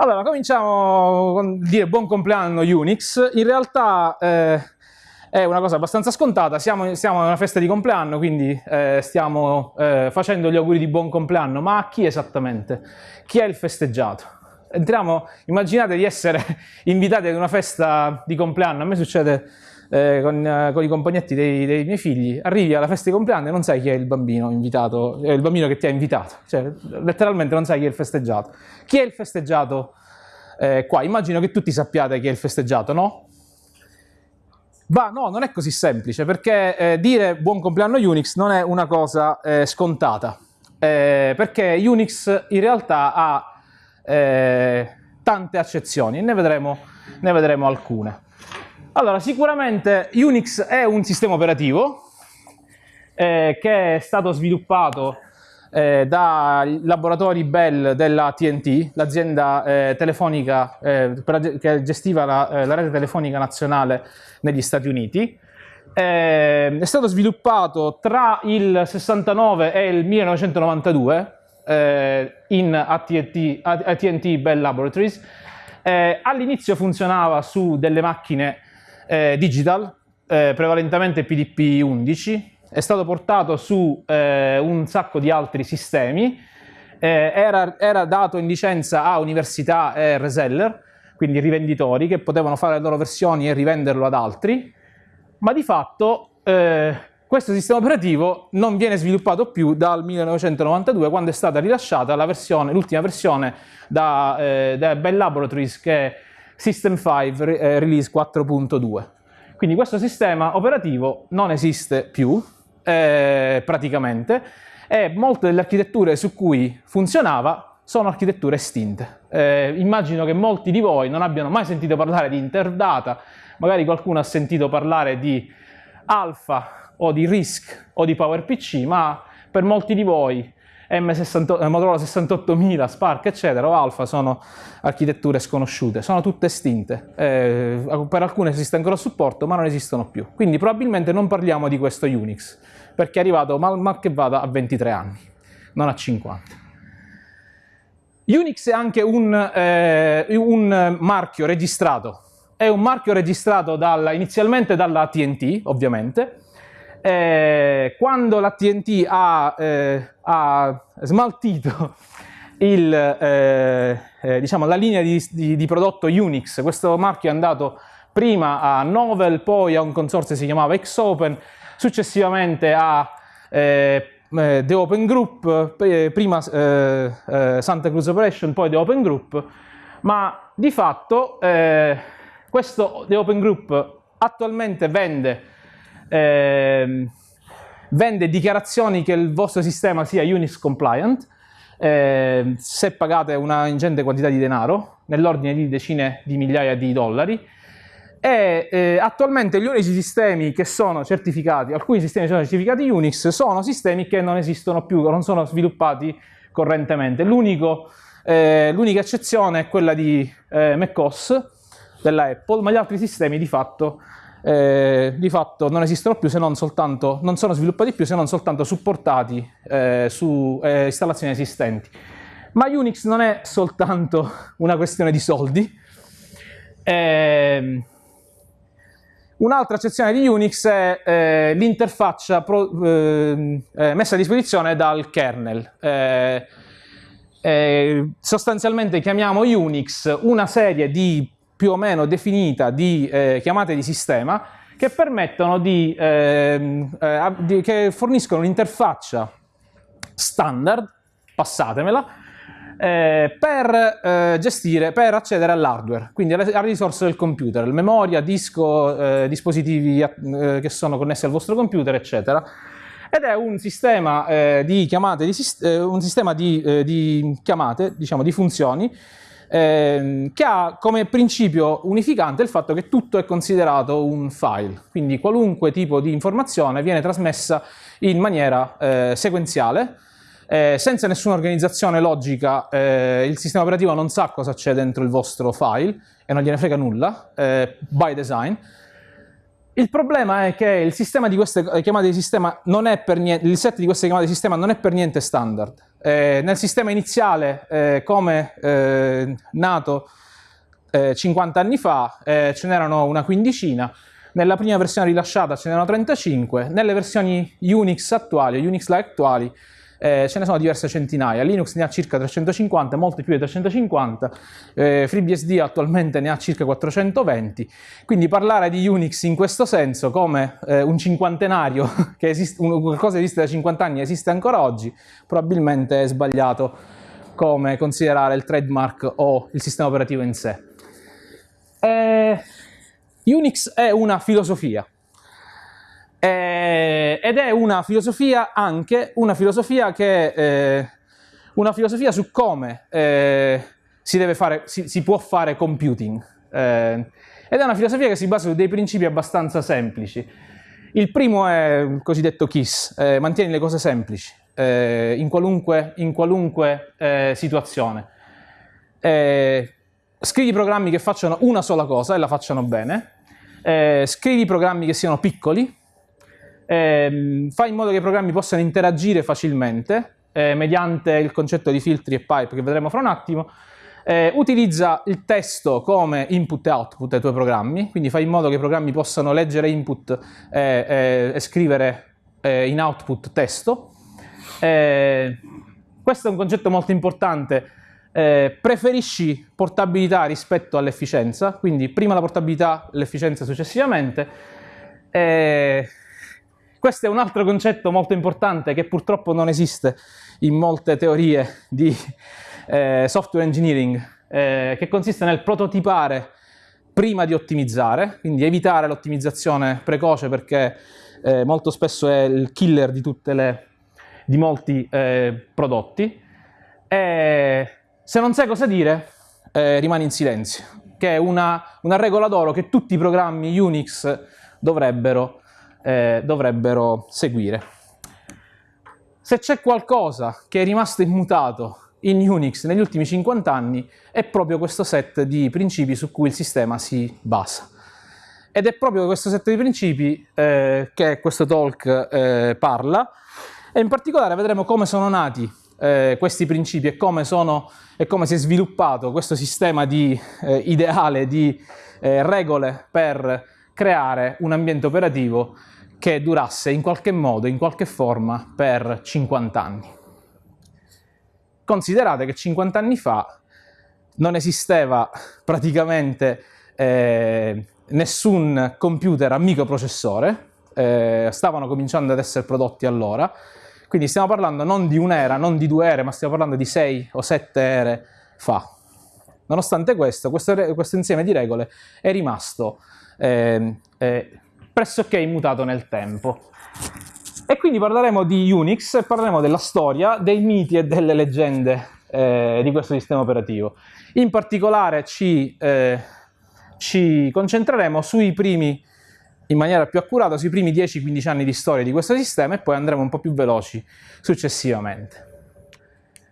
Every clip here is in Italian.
Allora, cominciamo con dire buon compleanno Unix. In realtà eh, è una cosa abbastanza scontata, siamo, siamo in una festa di compleanno, quindi eh, stiamo eh, facendo gli auguri di buon compleanno, ma a chi esattamente? Chi è il festeggiato? Entriamo, immaginate di essere invitati ad una festa di compleanno, a me succede eh, con, eh, con, i compagnetti dei, dei, miei figli, arrivi alla festa di compleanno e non sai chi è il bambino invitato, è il bambino che ti ha invitato, cioè letteralmente non sai chi è il festeggiato. Chi è il festeggiato eh, qua? Immagino che tutti sappiate chi è il festeggiato, no? Ma no, non è così semplice, perché eh, dire buon compleanno Unix non è una cosa eh, scontata, eh, perché Unix in realtà ha tante accezioni e ne vedremo, ne vedremo alcune. Allora, sicuramente Unix è un sistema operativo eh, che è stato sviluppato eh, dai laboratori Bell della TNT, l'azienda eh, telefonica eh, che gestiva la, eh, la, rete telefonica nazionale negli Stati Uniti. Eh, è stato sviluppato tra il 69 e il 1992 in AT&T Bell Laboratories. all'inizio funzionava su delle macchine eh, digital, eh, prevalentemente PDP-11, è stato portato su eh, un sacco di altri sistemi, eh, era, era, dato in licenza a università e reseller, quindi rivenditori che potevano fare le loro versioni e rivenderlo ad altri, ma di fatto eh, questo sistema operativo non viene sviluppato più dal 1992 quando è stata rilasciata l'ultima versione, versione da, eh, da Bell Laboratories che System 5 eh, Release 4.2. Quindi questo sistema operativo non esiste più, eh, praticamente, e molte delle architetture su cui funzionava sono architetture estinte. Eh, immagino che molti di voi non abbiano mai sentito parlare di Interdata, magari qualcuno ha sentito parlare di Alpha o di RISC o di PowerPC, ma per molti di voi M60, eh, Motorola 68000, Spark, eccetera, o Alpha sono architetture sconosciute, sono tutte estinte. Eh, per alcune esiste ancora supporto, ma non esistono più. Quindi probabilmente non parliamo di questo Unix, perché è arrivato mal, mal che vada a 23 anni, non a 50. Unix è anche un, eh, un marchio registrato, è un marchio registrato dalla, inizialmente dalla TNT, ovviamente, eh, quando la TNT ha, eh, ha smaltito il, eh, eh, diciamo, la linea di, di, di, prodotto Unix, questo marchio è andato prima a Novel, poi a un consorzio che si chiamava Xopen, successivamente a eh, eh, The Open Group, prima Santa Cruz Operation, poi The Open Group, ma di fatto questo The Open Group attualmente vende eh, vende dichiarazioni che il vostro sistema sia Unix compliant, eh, se pagate una ingente quantità di denaro, nell'ordine di decine di migliaia di dollari, e eh, attualmente gli unici sistemi che sono certificati, alcuni sistemi che sono certificati Unix, sono sistemi che non esistono più, non sono sviluppati correntemente. Eh, l'unica eccezione è quella di eh, macOS della Apple, ma gli altri sistemi di fatto eh, di fatto non esistono più se non soltanto, non sono sviluppati più se non soltanto supportati eh, su eh, installazioni esistenti. Ma Unix non è soltanto una questione di soldi. Ehm, un'altra accezione di Unix è eh, l'interfaccia ehm, eh, messa a disposizione dal kernel. Eh, sostanzialmente chiamiamo Unix una serie di più o meno definita di eh, chiamate di sistema che permettono di, eh, eh, di che forniscono un'interfaccia standard, passatemela, eh, per eh, gestire, per accedere all'hardware, quindi alle, alle, risorse del computer, memoria, disco, eh, dispositivi che sono connessi al vostro computer, eccetera. Ed è un sistema di chiamate, di, un sistema di, di chiamate, diciamo, di funzioni, ehm, che ha come principio unificante il fatto che tutto è considerato un file, quindi qualunque tipo di informazione viene trasmessa in maniera eh, sequenziale, eh, senza nessuna organizzazione logica, eh, il sistema operativo non sa cosa c'è dentro il vostro file e non gliene frega nulla, eh, by design. Il problema è che il, sistema di queste chiamate di sistema non è per niente, il set di queste chiamate di sistema non è per niente standard Eh, nel sistema iniziale, eh, come eh, nato 50 anni fa, ce n'erano una quindicina, nella prima versione rilasciata ce n'erano 35, nelle versioni Unix attuali, Unix-like attuali, eh, ce ne sono diverse centinaia, Linux ne ha circa 350, molte più di 350, eh, FreeBSD attualmente ne ha circa 420, quindi parlare di Unix in questo senso come eh, un cinquantenario, che esiste, qualcosa che esiste da 50 anni e esiste ancora oggi, probabilmente è sbagliato come considerare il trademark o il sistema operativo in sé. Eh, Unix è una filosofia, eh, ed è una filosofia anche, una filosofia che, eh, una filosofia su come eh, si, fare, si, si, può fare computing. Eh, ed è una filosofia che si basa su dei principi abbastanza semplici. Il primo è il cosiddetto KISS, eh, mantieni le cose semplici, eh, in qualunque, in qualunque situazione. scrivi programmi che facciano una sola cosa e la facciano bene, scrivi programmi che siano piccoli, eh, fa in modo che i programmi possano interagire facilmente eh, mediante il concetto di filtri e pipe che vedremo fra un attimo, eh, utilizza il testo come input e output ai tuoi programmi, quindi fa in modo che i programmi possano leggere input e scrivere eh, in output testo. Eh, questo è un concetto molto importante eh, preferisci portabilità rispetto all'efficienza, quindi prima la portabilità, l'efficienza successivamente. Eh, questo è un altro concetto molto importante che purtroppo non esiste in molte teorie di eh, software engineering, eh, che consiste nel prototipare prima di ottimizzare, quindi evitare l'ottimizzazione precoce perché eh, molto spesso è il killer di, le, di molti eh, prodotti. E se non sai cosa dire, eh, rimani in silenzio, che è una, una regola d'oro che tutti i programmi Unix dovrebbero eh, dovrebbero seguire. Se c'è qualcosa che è rimasto immutato in Unix negli ultimi 50 anni è proprio questo set di principi su cui il sistema si basa. Ed è proprio questo set di principi eh, che questo talk eh, parla e in particolare vedremo come sono nati eh, questi principi e come, sono, e come, si è sviluppato questo sistema di, eh, ideale di eh, regole per creare un ambiente operativo che durasse in qualche modo, in qualche forma, per 50 anni. Considerate che 50 anni fa non esisteva praticamente eh, nessun computer a microprocessore, eh, stavano cominciando ad essere prodotti allora, quindi stiamo parlando non di un'era, non di due ere, ma stiamo parlando di sei o sette ere fa. Nonostante questo, questo, questo insieme di regole è rimasto eh, eh, pressoché immutato nel tempo. E quindi parleremo di Unix parleremo della storia, dei miti e delle leggende eh, di questo sistema operativo. In particolare ci, eh, ci concentreremo sui primi, in maniera più accurata, sui primi 10-15 anni di storia di questo sistema e poi andremo un po' più veloci successivamente.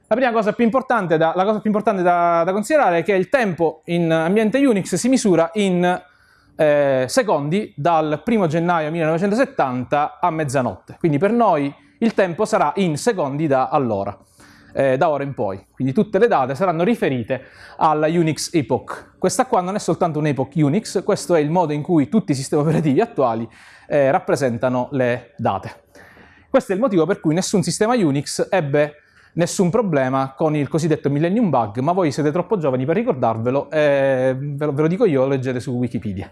La prima cosa più importante da, più importante da, da considerare è che il tempo in ambiente Unix si misura in eh, secondi dal 1 gennaio 1970 a mezzanotte. Quindi per noi il tempo sarà in secondi da allora, eh, da ora in poi. Quindi tutte le date saranno riferite alla Unix Epoch. Questa qua non è soltanto un'epoch Unix, questo è il modo in cui tutti i sistemi operativi attuali eh, rappresentano le date. Questo è il motivo per cui nessun sistema Unix ebbe nessun problema con il cosiddetto Millennium Bug, ma voi siete troppo giovani per ricordarvelo, eh, ve, lo, ve lo dico io, lo leggete su Wikipedia.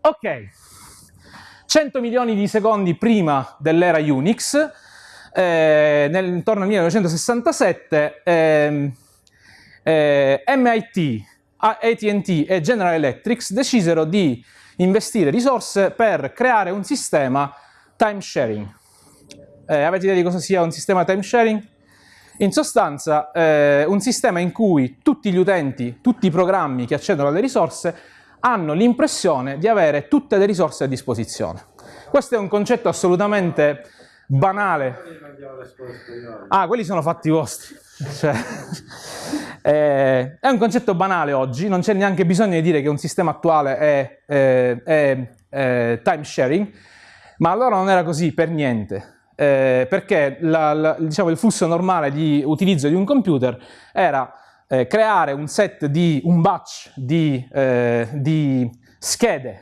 Ok, 100 milioni di secondi prima dell'era Unix, eh, nel, intorno al 1967, eh, eh, MIT, AT&T e General Electric decisero di investire risorse per creare un sistema time sharing. Eh, avete idea di cosa sia un sistema time sharing? In sostanza, eh, un sistema in cui tutti gli utenti, tutti i programmi che accedono alle risorse hanno l'impressione di avere tutte le risorse a disposizione. Questo è un concetto assolutamente banale. Ah, quelli sono fatti vostri. Cioè, eh, è un concetto banale oggi, non c'è neanche bisogno di dire che un sistema attuale è, è, è, è time sharing, ma allora non era così per niente. Eh, perché la, la, diciamo, il flusso normale di utilizzo di un computer era eh, creare un set di, un batch di, eh, di schede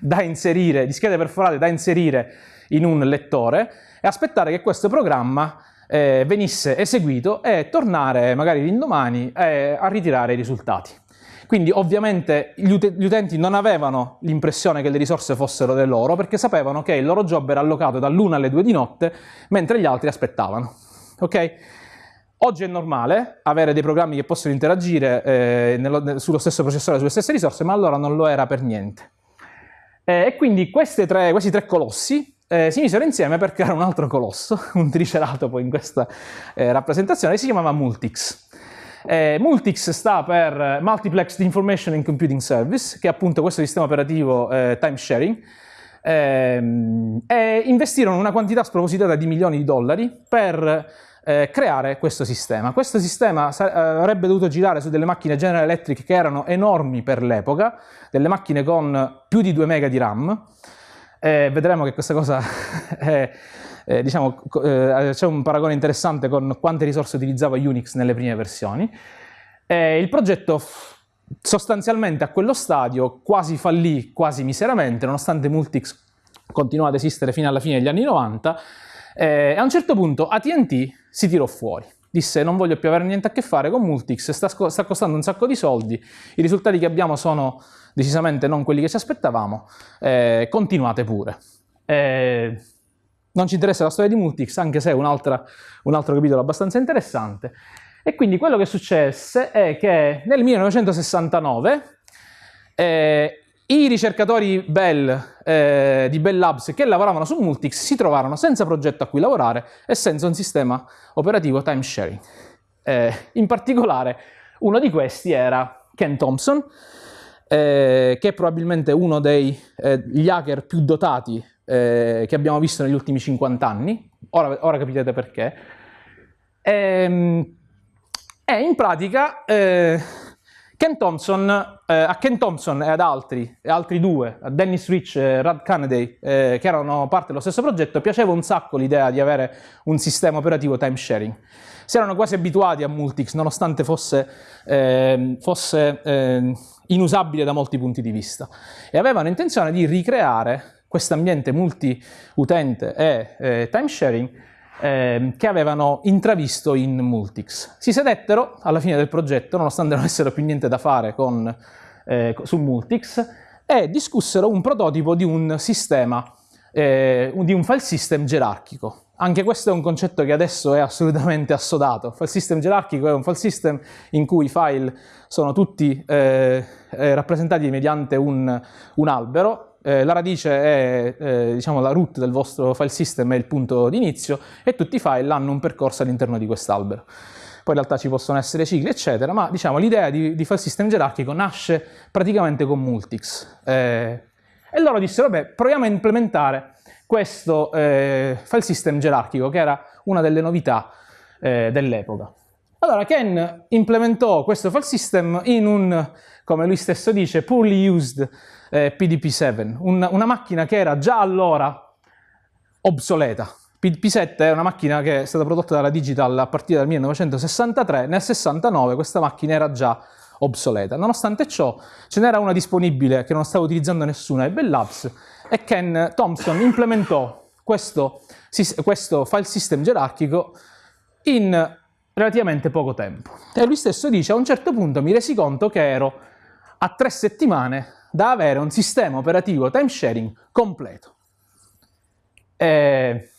da inserire, di schede perforate da inserire in un lettore e aspettare che questo programma eh, venisse eseguito e tornare magari l'indomani eh, a ritirare i risultati. Quindi ovviamente gli, ut gli utenti non avevano l'impressione che le risorse fossero le loro perché sapevano che il loro job era allocato dall'1 alle 2 di notte mentre gli altri aspettavano. Ok? Oggi è normale avere dei programmi che possono interagire eh, nello, sullo stesso processore, sulle stesse risorse, ma allora non lo era per niente. Eh, e quindi tre, questi tre colossi eh, si misero insieme per creare un altro colosso, un triceratopo in questa eh, rappresentazione, che si chiamava Multix. Eh, Multix sta per Multiplexed Information and Computing Service, che è appunto questo sistema operativo eh, time sharing, ehm, e investirono una quantità spropositata di milioni di dollari per eh, creare questo sistema. Questo sistema eh, avrebbe dovuto girare su delle macchine General Electric che erano enormi per l'epoca, delle macchine con più di 2 MB di RAM, vedremo che questa cosa è eh, diciamo, eh, c'è un paragone interessante con quante risorse utilizzava Unix nelle prime versioni. Eh, il progetto sostanzialmente a quello stadio quasi fallì, quasi miseramente, nonostante Multix continuò ad esistere fino alla fine degli anni 90, e a un certo punto AT&T si tirò fuori. Disse non voglio più avere niente a che fare con Multix, sta, sta costando un sacco di soldi, i risultati che abbiamo sono decisamente non quelli che ci aspettavamo, eh, continuate pure. Eh, non ci interessa la storia di Multix, anche se è un, un altro capitolo abbastanza interessante. E quindi quello che successe è che nel 1969 eh, i ricercatori Bell eh, di Bell Labs che lavoravano su Multix si trovarono senza progetto a cui lavorare e senza un sistema operativo time sharing. Eh, in particolare uno di questi era Ken Thompson, eh, che è probabilmente uno degli eh, hacker più dotati eh, che abbiamo visto negli ultimi 50 anni, ora, ora capite perché, e, ehm, e in pratica eh, Ken Thompson, eh, a Ken Thompson e ad altri, altri due, a Dennis Rich e Rad Kennedy, eh, che erano parte dello stesso progetto, piaceva un sacco l'idea di avere un sistema operativo time sharing. Si erano quasi abituati a Multix, nonostante fosse, eh, fosse ehm, inusabile da molti punti di vista, e avevano intenzione di ricreare questo ambiente multi-utente e eh, time eh, che avevano intravisto in Multix. Si sedettero alla fine del progetto, nonostante non avessero più niente da fare con, eh, su Multix, e discussero un prototipo di un sistema, eh, di un file system gerarchico. Anche questo è un concetto che adesso è assolutamente assodato. File system gerarchico è un file system in cui i file sono tutti eh, eh, rappresentati mediante un, un albero eh, la radice è eh, diciamo la root del vostro file system, è il punto di inizio e tutti i file hanno un percorso all'interno di quest'albero. Poi in realtà ci possono essere cicli, eccetera, ma diciamo l'idea di, di, file system gerarchico nasce praticamente con Multix. Eh, e loro dissero, vabbè, proviamo a implementare questo eh, file system gerarchico, che era una delle novità eh, dell'epoca. Allora Ken implementò questo file system in un, come lui stesso dice, poorly used eh, PDP-7, un, una macchina che era già allora obsoleta. PDP-7 è una macchina che è stata prodotta dalla Digital a partire dal 1963, nel 69 questa macchina era già obsoleta. Nonostante ciò ce n'era una disponibile che non stava utilizzando nessuno ai Bell Labs e Ken Thompson implementò questo, questo file system gerarchico in relativamente poco tempo. E lui stesso dice, a un certo punto mi resi conto che ero a tre settimane da avere un sistema operativo time sharing completo. E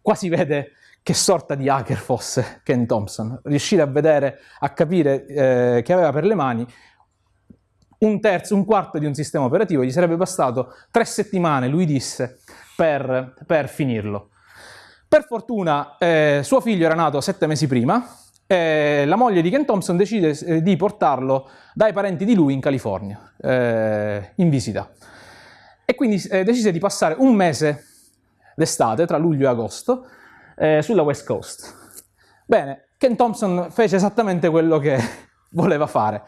qua si vede che sorta di hacker fosse Ken Thompson, riuscire a vedere, a capire eh, che aveva per le mani un terzo, un quarto di un sistema operativo, gli sarebbe bastato tre settimane, lui disse, per, per finirlo. Per fortuna eh, suo figlio era nato sette mesi prima, eh, la moglie di Ken Thompson decide eh, di portarlo dai parenti di lui in California, eh, in visita. E quindi eh, decise di passare un mese d'estate, tra luglio e agosto, eh, sulla West Coast. Bene, Ken Thompson fece esattamente quello che voleva fare.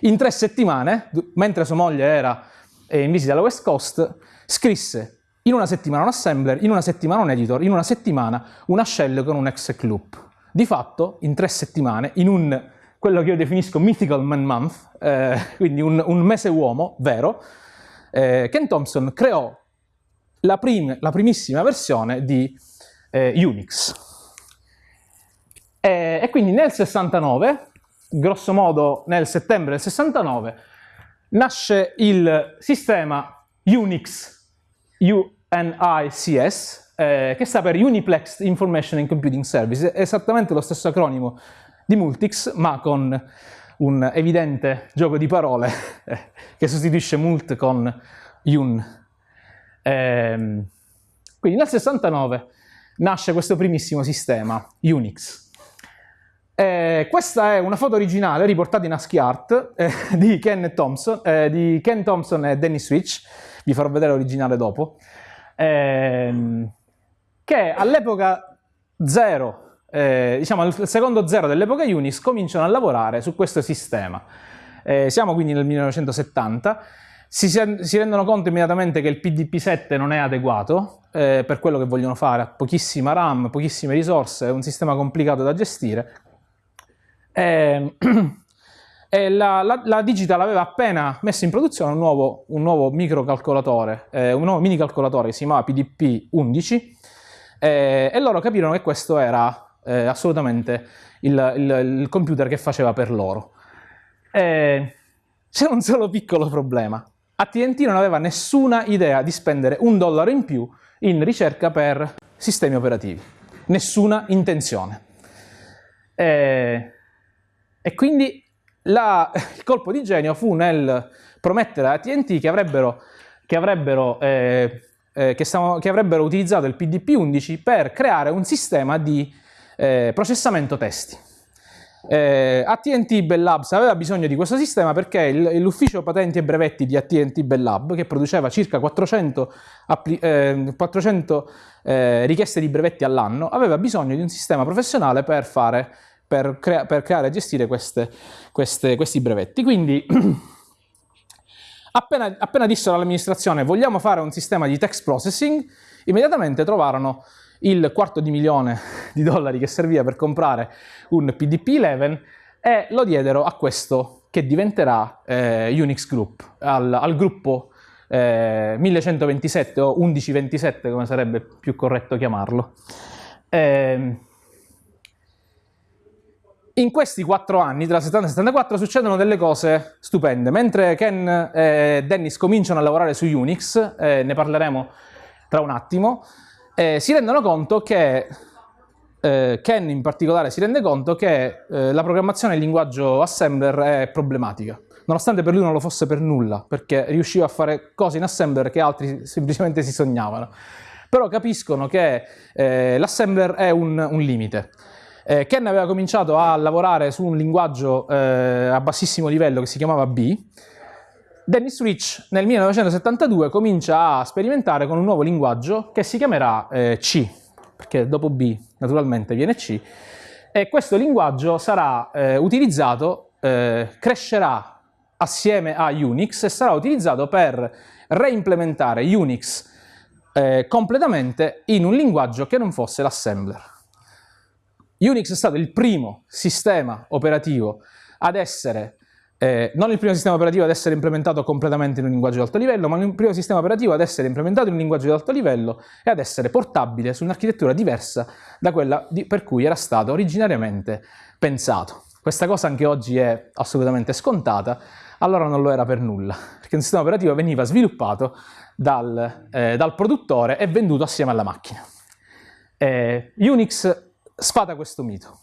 In tre settimane, mentre sua moglie era in visita alla West Coast, scrisse in una settimana un assembler, in una settimana un editor, in una settimana una shell con un exec loop. Di fatto, in tre settimane, in un, quello che io definisco mythical man month, eh, quindi un, un, mese uomo vero, eh, Ken Thompson creò la, prim, la primissima versione di eh, Unix. E, e quindi nel 69, grosso modo nel settembre del 69, nasce il sistema Unix, UNICS, eh, che sta per Uniplexed Information and Computing Service, esattamente lo stesso acronimo di Multics, ma con un evidente gioco di parole che sostituisce Mult con Un. Eh, quindi nel 69 nasce questo primissimo sistema, Unix. Eh, questa è una foto originale riportata in ASCII Art eh, di, Ken Thompson, eh, di, Ken Thompson, e Dennis Switch, vi farò vedere l'originale dopo, ehm, che all'epoca zero, eh, diciamo al secondo zero dell'epoca Unix, cominciano a lavorare su questo sistema. Eh, siamo quindi nel 1970, si, si, rendono conto immediatamente che il PDP-7 non è adeguato eh, per quello che vogliono fare, ha pochissima RAM, pochissime risorse, è un sistema complicato da gestire, e, ehm, e la, la, la, Digital aveva appena messo in produzione un nuovo, un nuovo microcalcolatore, eh, un nuovo mini calcolatore che si chiamava PDP-11 eh, e loro capirono che questo era eh, assolutamente il, il, il, computer che faceva per loro. C'era un solo piccolo problema. AT&T non aveva nessuna idea di spendere un dollaro in più in ricerca per sistemi operativi. Nessuna intenzione. Eh, e quindi la, il colpo di genio fu nel promettere a AT&T che avrebbero, che, avrebbero, eh, eh, che, che avrebbero, utilizzato il PDP-11 per creare un sistema di eh, processamento testi. Eh, AT&T Bell Labs aveva bisogno di questo sistema perché l'ufficio patenti e brevetti di AT&T Bell Lab, che produceva circa 400, 400 eh, eh, richieste di brevetti all'anno, aveva bisogno di un sistema professionale per fare per, crea per creare e gestire queste, queste, questi brevetti. Quindi appena, appena dissero all'amministrazione vogliamo fare un sistema di text processing, immediatamente trovarono il quarto di milione di dollari che serviva per comprare un PDP-11 e lo diedero a questo che diventerà eh, Unix Group, al, al gruppo eh, 1127 o 1127 come sarebbe più corretto chiamarlo. Eh, in questi quattro anni, tra il 70 e il 74, succedono delle cose stupende. Mentre Ken e Dennis cominciano a lavorare su Unix, eh, ne parleremo tra un attimo, eh, si rendono conto che, eh, Ken in particolare si rende conto che eh, la programmazione in linguaggio assembler è problematica. Nonostante per lui non lo fosse per nulla, perché riusciva a fare cose in assembler che altri semplicemente si sognavano. Però capiscono che eh, l'assembler è un, un limite. Eh, Ken aveva cominciato a lavorare su un linguaggio eh, a bassissimo livello che si chiamava B. Dennis Rich nel 1972 comincia a sperimentare con un nuovo linguaggio che si chiamerà eh, C, perché dopo B naturalmente viene C, e questo linguaggio sarà eh, utilizzato, eh, crescerà assieme a Unix e sarà utilizzato per reimplementare Unix eh, completamente in un linguaggio che non fosse l'assembler. Unix è stato il primo sistema operativo ad essere, eh, non il primo sistema operativo ad essere implementato completamente in un linguaggio di alto livello, ma il primo sistema operativo ad essere implementato in un linguaggio di alto livello e ad essere portabile su un'architettura diversa da quella di, per cui era stato originariamente pensato. Questa cosa anche oggi è assolutamente scontata, allora non lo era per nulla, perché un sistema operativo veniva sviluppato dal, eh, dal produttore e venduto assieme alla macchina. Eh, Unix sfada questo mito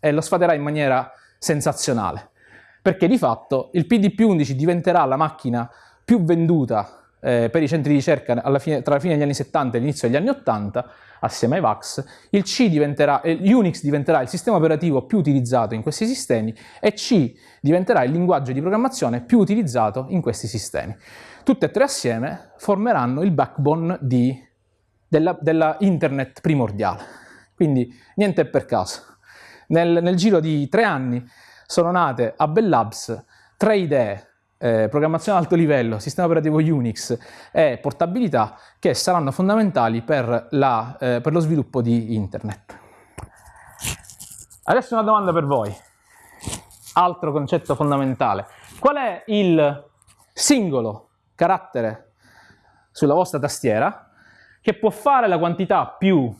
e lo sfaderà in maniera sensazionale, perché di fatto il PDP-11 diventerà la macchina più venduta eh, per i centri di ricerca fine, tra la fine degli anni 70 e l'inizio degli anni 80, assieme ai VAX, il C diventerà, eh, Unix diventerà il sistema operativo più utilizzato in questi sistemi e C diventerà il linguaggio di programmazione più utilizzato in questi sistemi. Tutte e tre assieme formeranno il backbone di, della, della internet primordiale. Quindi niente per caso. Nel, nel giro di tre anni sono nate a Bell Labs tre idee eh, programmazione ad alto livello, sistema operativo Unix e portabilità che saranno fondamentali per, la, eh, per lo sviluppo di Internet. Adesso una domanda per voi, altro concetto fondamentale. Qual è il singolo carattere sulla vostra tastiera che può fare la quantità più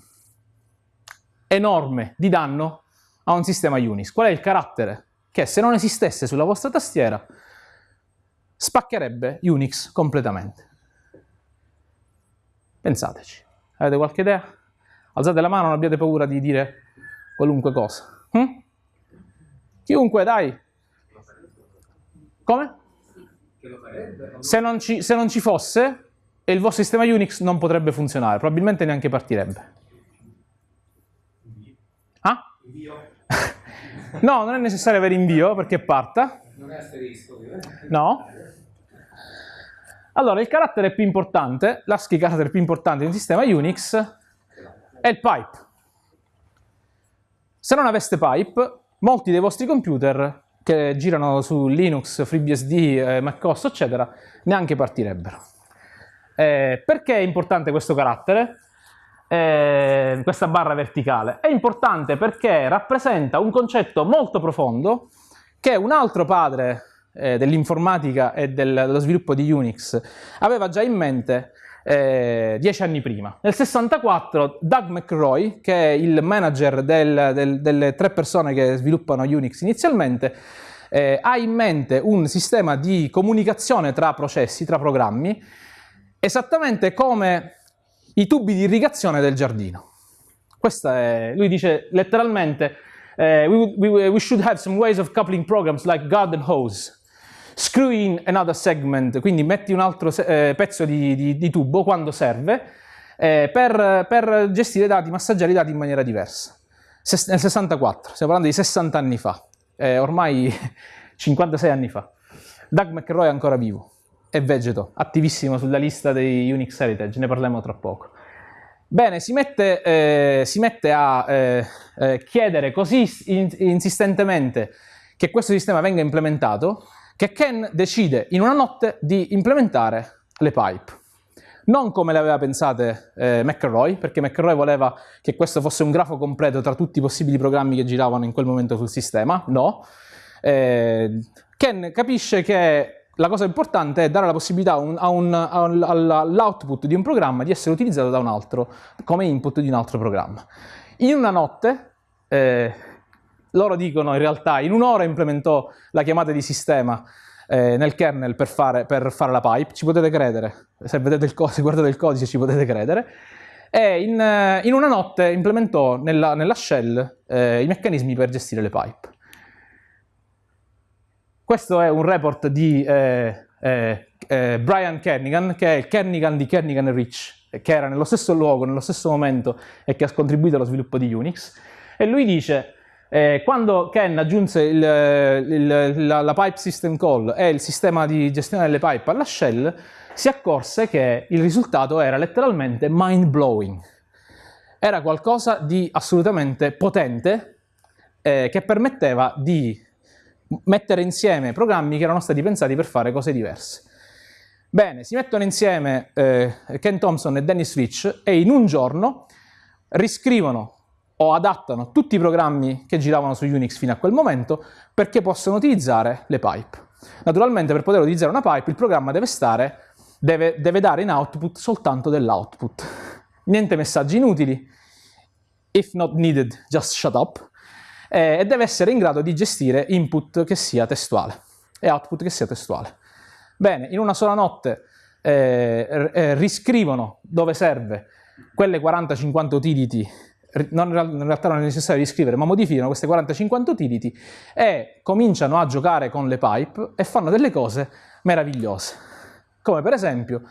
enorme di danno a un sistema Unix? Qual è il carattere che se non esistesse sulla vostra tastiera spaccherebbe Unix completamente. Pensateci. Avete qualche idea? Alzate la mano, non abbiate paura di dire qualunque cosa. Hm? Chiunque, dai. Come? Se non, ci, se non ci fosse, il vostro sistema Unix non potrebbe funzionare, probabilmente neanche partirebbe. No, non è necessario avere invio perché parta. Non è asterisco, ovviamente. No. Allora, il carattere più importante, l'ASCII carattere più importante di un sistema Unix è il pipe. Se non aveste pipe, molti dei vostri computer che girano su Linux, FreeBSD, eh, macOS, eccetera, neanche partirebbero. Eh, perché è importante questo carattere? Eh, questa barra verticale? È importante perché rappresenta un concetto molto profondo che un altro padre eh, dell'informatica e del, dello sviluppo di Unix aveva già in mente eh, dieci anni prima. Nel 64 Doug McRoy, che è il manager del, del, delle tre persone che sviluppano Unix inizialmente, eh, ha in mente un sistema di comunicazione tra processi, tra programmi, esattamente come i tubi di irrigazione del giardino. È, lui dice letteralmente, uh, we, we, we should have some ways of coupling programs like garden hose screw in another segment, quindi metti un altro eh, pezzo di, di, di, tubo quando serve, eh, per, per, gestire i dati, massaggiare i dati in maniera diversa. Ses nel 64, stiamo parlando di 60 anni fa, eh, ormai 56 anni fa. Doug McRoy è ancora vivo, è vegeto, attivissimo sulla lista dei Unix Heritage, ne parleremo tra poco. Bene, si mette, eh, si mette a eh, eh, chiedere così insistentemente che questo sistema venga implementato che Ken decide in una notte di implementare le pipe. Non come le aveva pensate eh, McElroy, perché McElroy voleva che questo fosse un grafo completo tra tutti i possibili programmi che giravano in quel momento sul sistema, no. Eh, Ken capisce che la cosa importante è dare la possibilità all'output di un programma di essere utilizzato da un altro, come input di un altro programma. In una notte, eh, loro dicono in realtà in un'ora implementò la chiamata di sistema eh, nel kernel per fare, per fare, la pipe, ci potete credere, se il codice, guardate il codice ci potete credere, e in, eh, in una notte implementò nella, nella shell eh, i meccanismi per gestire le pipe. Questo è un report di eh, eh, eh, Brian Kernigan, che è il Kernigan di Kernigan Rich, che era nello stesso luogo, nello stesso momento e che ha contribuito allo sviluppo di Unix, e lui dice eh, quando Ken aggiunse il, il, la, la, pipe system call e il sistema di gestione delle pipe alla shell, si accorse che il risultato era letteralmente mind blowing. Era qualcosa di assolutamente potente eh, che permetteva di mettere insieme programmi che erano stati pensati per fare cose diverse. Bene, si mettono insieme eh, Ken Thompson e Dennis Rich e in un giorno riscrivono o adattano tutti i programmi che giravano su Unix fino a quel momento perché possono utilizzare le pipe. Naturalmente per poter utilizzare una pipe il programma deve, stare, deve, deve dare in output soltanto dell'output. Niente messaggi inutili, if not needed, just shut up, eh, e deve essere in grado di gestire input che sia testuale e output che sia testuale. Bene, in una sola notte eh, eh, riscrivono dove serve quelle 40-50 utility non, in realtà non è necessario riscrivere, ma modificano queste 40-50 utility e cominciano a giocare con le pipe e fanno delle cose meravigliose. Come per esempio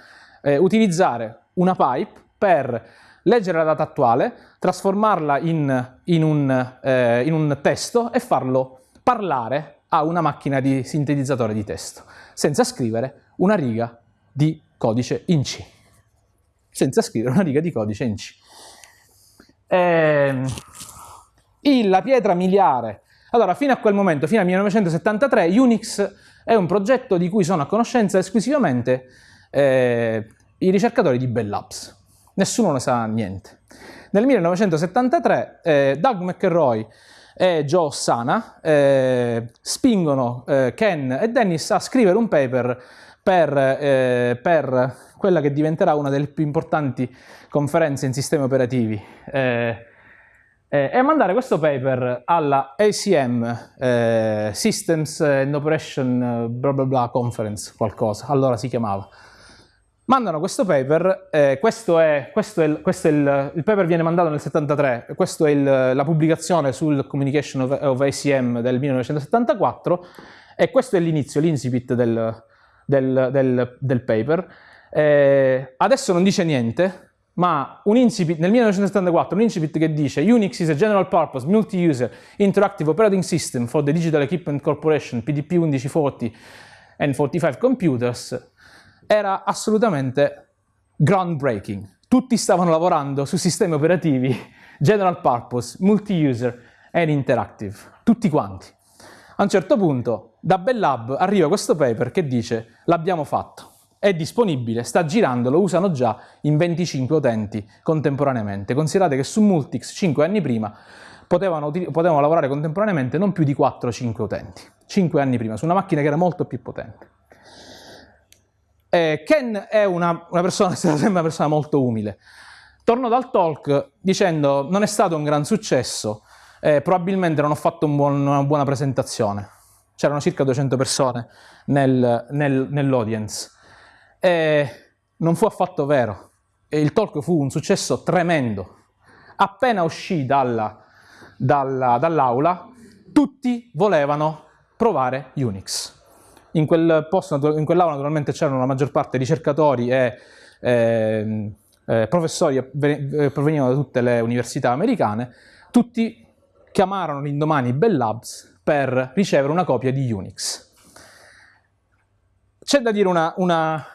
eh, utilizzare una pipe per leggere la data attuale, trasformarla in, in, un, eh, in un testo e farlo parlare a una macchina di sintetizzatore di testo, senza scrivere una riga di codice in C. Senza scrivere una riga di codice in C. Eh, la pietra miliare Allora, fino a quel momento, fino al 1973, Unix è un progetto di cui sono a conoscenza esclusivamente eh, i ricercatori di Bell Labs. Nessuno ne sa niente. Nel 1973 eh, Doug McElroy e Joe Sana eh, spingono eh, Ken e Dennis a scrivere un paper per, eh, per, quella che diventerà una delle più importanti conferenze in sistemi operativi eh, eh, e mandare questo paper alla ACM eh, Systems and Operation bla bla bla Conference, qualcosa, allora si chiamava. Mandano questo paper, eh, questo è, questo è, il, questo è il, il, paper viene mandato nel 73, questa è il, la pubblicazione sul Communication of, of, ACM del 1974 e questo è l'inizio, l'incipit del, del, del, del, paper. Eh, adesso non dice niente, ma un incipit, nel 1974 un incipit che dice Unix is a general purpose multi-user interactive operating system for the Digital Equipment Corporation PDP 1140 and 45 computers era assolutamente groundbreaking. Tutti stavano lavorando su sistemi operativi general purpose, multi-user and interactive, tutti quanti. A un certo punto da Bell Lab arriva questo paper che dice l'abbiamo fatto, è disponibile, sta girando, lo usano già in 25 utenti contemporaneamente. Considerate che su Multix 5 anni prima potevano, potevano lavorare contemporaneamente non più di 4-5 utenti, 5 anni prima, su una macchina che era molto più potente. Eh, Ken è una, una persona, sembra una persona molto umile. Torno dal talk dicendo non è stato un gran successo, eh, probabilmente non ho fatto un buon, una buona presentazione. C'erano circa 200 persone nel, nel, nell'audience. E non fu affatto vero. E il talk fu un successo tremendo. Appena uscì dalla, dalla, dall'aula, tutti volevano provare Unix. In, quel posto, in quell'aula naturalmente c'erano la maggior parte ricercatori e eh, eh, professori eh, provenivano da tutte le università americane, tutti chiamarono l'indomani Bell Labs per ricevere una copia di Unix. C'è da dire una, una,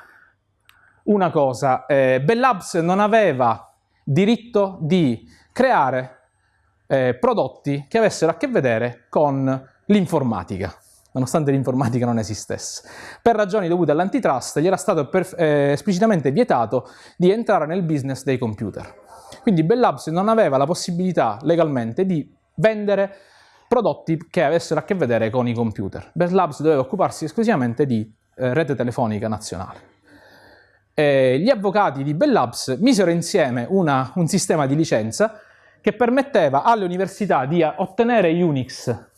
una cosa, eh, Bell Labs non aveva diritto di creare eh, prodotti che avessero a che vedere con l'informatica nonostante l'informatica non esistesse. Per ragioni dovute all'antitrust gli era stato eh, esplicitamente vietato di entrare nel business dei computer. Quindi Bell Labs non aveva la possibilità legalmente di vendere prodotti che avessero a che vedere con i computer. Bell Labs doveva occuparsi esclusivamente di eh, rete telefonica nazionale. E gli avvocati di Bell Labs misero insieme una, un sistema di licenza che permetteva alle università di ottenere Unix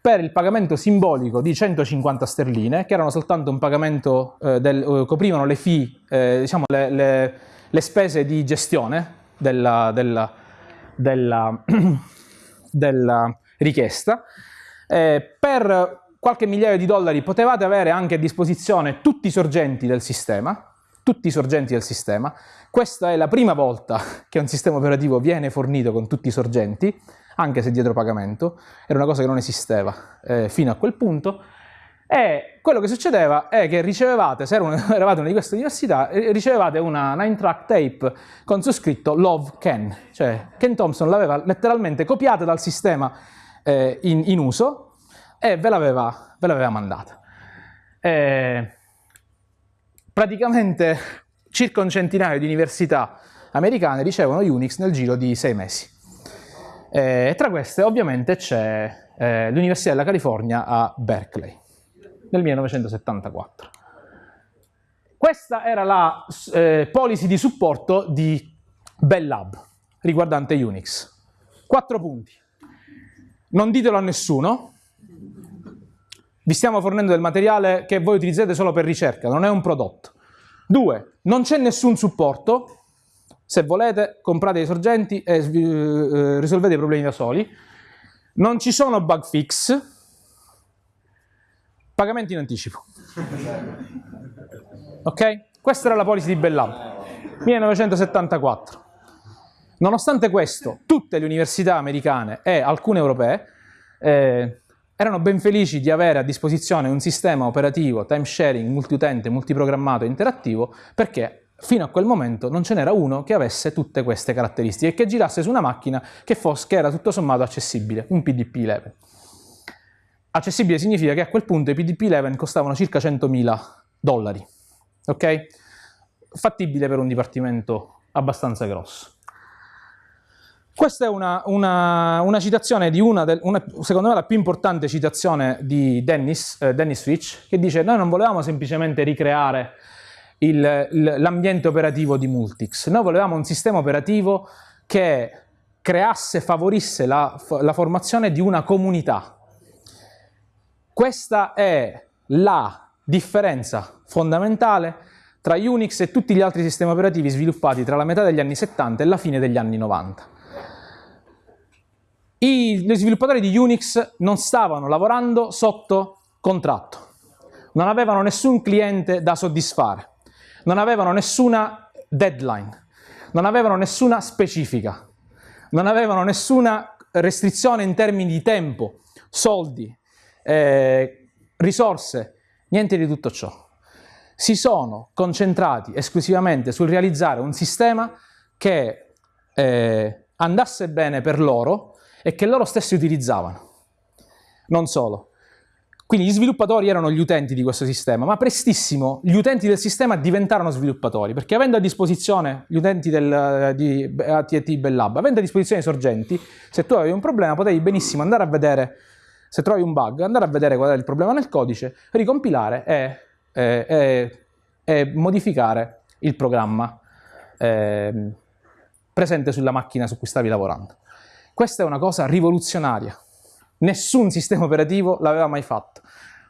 per il pagamento simbolico di 150 sterline, che erano soltanto un pagamento, eh, del, eh, coprivano le fee, eh, diciamo le, le, le, spese di gestione della, della, della, della richiesta. Eh, per qualche migliaio di dollari potevate avere anche a disposizione tutti i sorgenti del sistema, tutti i sorgenti del sistema. Questa è la prima volta che un sistema operativo viene fornito con tutti i sorgenti, anche se dietro pagamento, era una cosa che non esisteva eh, fino a quel punto, e quello che succedeva è che ricevevate, se eravate una di queste università, eh, ricevevate una 9-track tape con su scritto Love Ken, cioè Ken Thompson l'aveva letteralmente copiata dal sistema eh, in, in, uso e ve l'aveva, mandata. E praticamente circa un centinaio di università americane ricevono Unix nel giro di sei mesi. E tra queste ovviamente c'è eh, l'Università della California a Berkeley nel 1974. Questa era la eh, policy di supporto di Bell Lab riguardante Unix. Quattro punti. Non ditelo a nessuno, vi stiamo fornendo del materiale che voi utilizzate solo per ricerca, non è un prodotto. Due, non c'è nessun supporto, se volete comprate i sorgenti e eh, risolvete i problemi da soli. Non ci sono bug fix, pagamenti in anticipo. Ok? Questa era la policy di Bellab, 1974. Nonostante questo, tutte le università americane e alcune europee eh, erano ben felici di avere a disposizione un sistema operativo time sharing, multiutente, multiprogrammato e interattivo perché Fino a quel momento non ce n'era uno che avesse tutte queste caratteristiche e che girasse su una macchina che, fosse, che era tutto sommato accessibile, un PDP level. accessibile significa che a quel punto i PDP-11 costavano circa 100.000 dollari, ok? Fattibile per un dipartimento abbastanza grosso. Questa è una, una, una citazione di una, del, una, secondo me, la più importante citazione di Dennis, eh, Dennis Fitch, che dice noi non volevamo semplicemente ricreare l'ambiente operativo di Multics, noi volevamo un sistema operativo che creasse, favorisse la, la formazione di una comunità. Questa è la differenza fondamentale tra Unix e tutti gli altri sistemi operativi sviluppati tra la metà degli anni 70 e la fine degli anni 90. I, gli sviluppatori di Unix non stavano lavorando sotto contratto, non avevano nessun cliente da soddisfare, non avevano nessuna deadline, non avevano nessuna specifica, non avevano nessuna restrizione in termini di tempo, soldi, eh, risorse, niente di tutto ciò. Si sono concentrati esclusivamente sul realizzare un sistema che eh, andasse bene per loro, e che loro stessi utilizzavano. Non solo. Quindi gli sviluppatori erano gli utenti di questo sistema, ma prestissimo gli utenti del sistema diventarono sviluppatori, perché avendo a disposizione gli utenti del, di ATT Bell Lab, avendo a disposizione i sorgenti, se tu avevi un problema potevi benissimo andare a vedere, se trovi un bug, andare a vedere qual è il problema nel codice, ricompilare e, e, e, e modificare il programma eh, presente sulla macchina su cui stavi lavorando. Questa è una cosa rivoluzionaria. Nessun sistema operativo l'aveva mai fatto.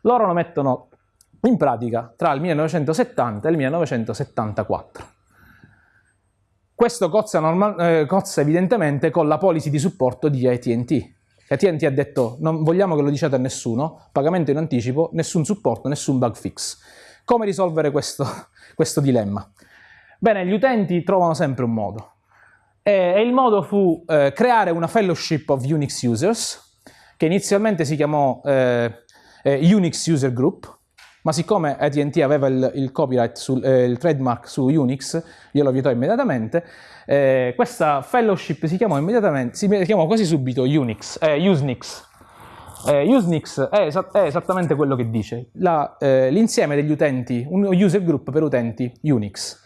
Loro lo mettono in pratica tra il 1970 e il 1974. Questo cozza, normal, eh, cozza evidentemente con la policy di supporto di AT&T. AT&T ha detto non vogliamo che lo diciate a nessuno, pagamento in anticipo, nessun supporto, nessun bug fix. Come risolvere questo, questo dilemma? Bene, gli utenti trovano sempre un modo. E il modo fu eh, creare una fellowship of Unix users, che inizialmente si chiamò eh, eh, Unix User Group, ma siccome AT&T aveva il, il copyright, sul, eh, il trademark su Unix, io lo vietò immediatamente, eh, questa fellowship si chiamò immediatamente, si chiamò quasi subito Unix, eh, Usenix. Eh, Usenix è, es è, esattamente quello che dice, l'insieme degli utenti, un user group per utenti Unix.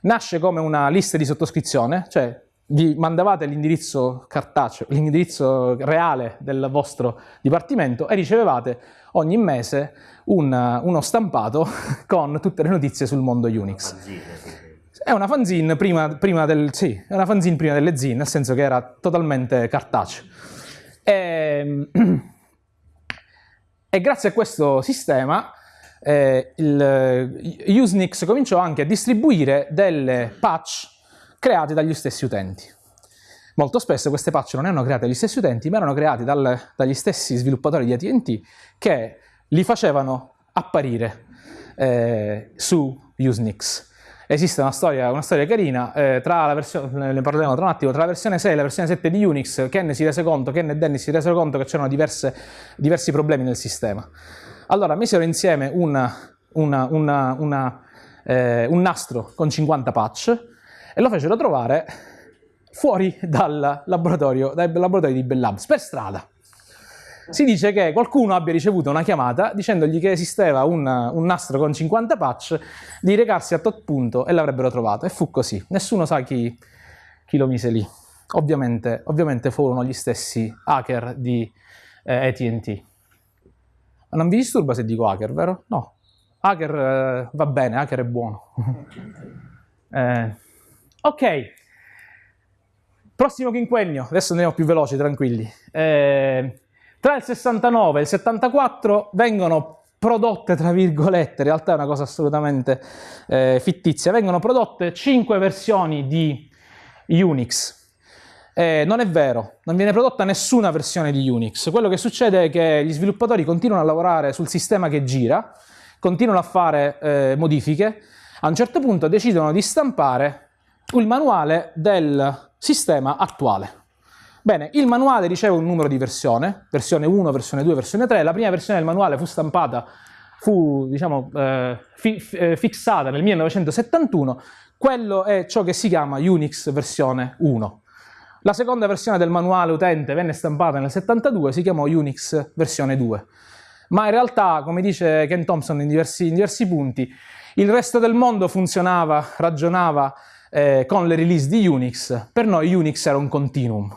Nasce come una lista di sottoscrizione, cioè vi mandavate l'indirizzo cartaceo, l'indirizzo reale del vostro dipartimento e ricevevate ogni mese un, uno stampato con tutte le notizie sul mondo Unix. È una fanzine prima, prima, del, sì, una fanzine prima delle zine, nel senso che era totalmente cartaceo. E, e grazie a questo sistema eh, il, Usenix cominciò anche a distribuire delle patch create dagli stessi utenti. Molto spesso queste patch non erano create dagli stessi utenti, ma erano create dal, dagli stessi sviluppatori di AT&T che li facevano apparire eh, su Usenix. Esiste una storia, una storia carina, eh, tra la versione, ne parleremo tra un attimo, tra la versione 6 e la versione 7 di Unix, Ken si rese conto, Ken e Dennis si resero conto che c'erano diversi problemi nel sistema. Allora misero insieme una, una, una, eh, un nastro con 50 patch, e lo fecero trovare fuori dal laboratorio, dai laboratori di Bell Labs, per strada. Si dice che qualcuno abbia ricevuto una chiamata dicendogli che esisteva un, un nastro con 50 patch, di recarsi a tot punto e l'avrebbero trovato. E fu così. Nessuno sa chi, chi lo mise lì. Ovviamente, ovviamente, furono gli stessi hacker di eh, AT&T. Non vi disturba se dico hacker, vero? No. Hacker eh, va bene, hacker è buono. eh, Ok, prossimo quinquennio, adesso andiamo più veloci, tranquilli. Eh, tra il 69 e il 74 vengono prodotte, tra virgolette, in realtà è una cosa assolutamente eh, fittizia, vengono prodotte 5 versioni di Unix. Eh, non è vero, non viene prodotta nessuna versione di Unix. Quello che succede è che gli sviluppatori continuano a lavorare sul sistema che gira, continuano a fare eh, modifiche, a un certo punto decidono di stampare il manuale del sistema attuale. Bene, il manuale riceve un numero di versione, versione 1, versione 2, versione 3. La prima versione del manuale fu stampata, fu diciamo, eh, fi eh, fissata nel 1971. Quello è ciò che si chiama Unix versione 1. La seconda versione del manuale utente venne stampata nel 72, si chiamò Unix versione 2. ma in realtà, come dice Ken Thompson in diversi, in diversi punti, il resto del mondo funzionava, ragionava eh, con le release di Unix, per noi Unix era un continuum.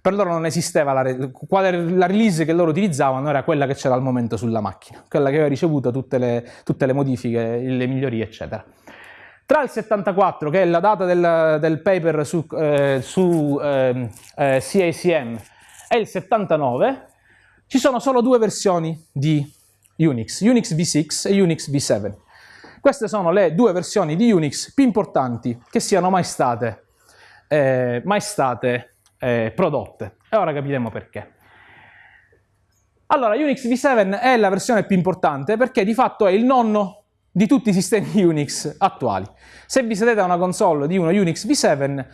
Per loro non esisteva la, la release che loro utilizzavano, era quella che c'era al momento sulla macchina, quella che aveva ricevuto tutte le, tutte le modifiche, le migliorie, eccetera. Tra il 74, che è la data del, del paper su, eh, su eh, eh, CACM, e il 79, ci sono solo due versioni di Unix, Unix v6 e Unix v7. Queste sono le due versioni di Unix più importanti che siano mai state, eh, mai state eh, prodotte. E ora capiremo perché. Allora, Unix v7 è la versione più importante perché di fatto è il nonno di tutti i sistemi Unix attuali. Se vi sedete a una console di uno Unix v7,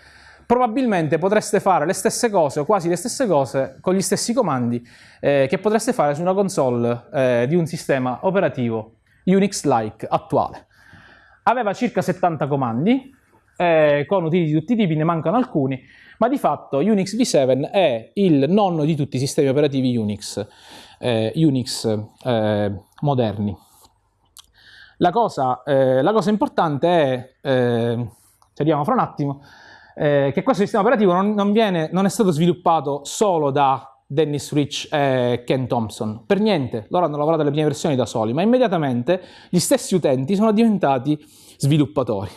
probabilmente potreste fare le stesse cose o quasi le stesse cose con gli stessi comandi eh, che potreste fare su una console eh, di un sistema operativo Unix-like attuale. Aveva circa 70 comandi, eh, con utility di tutti i tipi, ne mancano alcuni, ma di fatto Unix v7 è il nonno di tutti i sistemi operativi Unix, eh, Unix eh, moderni. La cosa, eh, la cosa, importante è, eh, arriviamo fra un attimo, eh, che questo sistema operativo non, non, viene, non è stato sviluppato solo da Dennis Rich e Ken Thompson. Per niente, loro hanno lavorato alle prime versioni da soli, ma immediatamente gli stessi utenti sono diventati sviluppatori.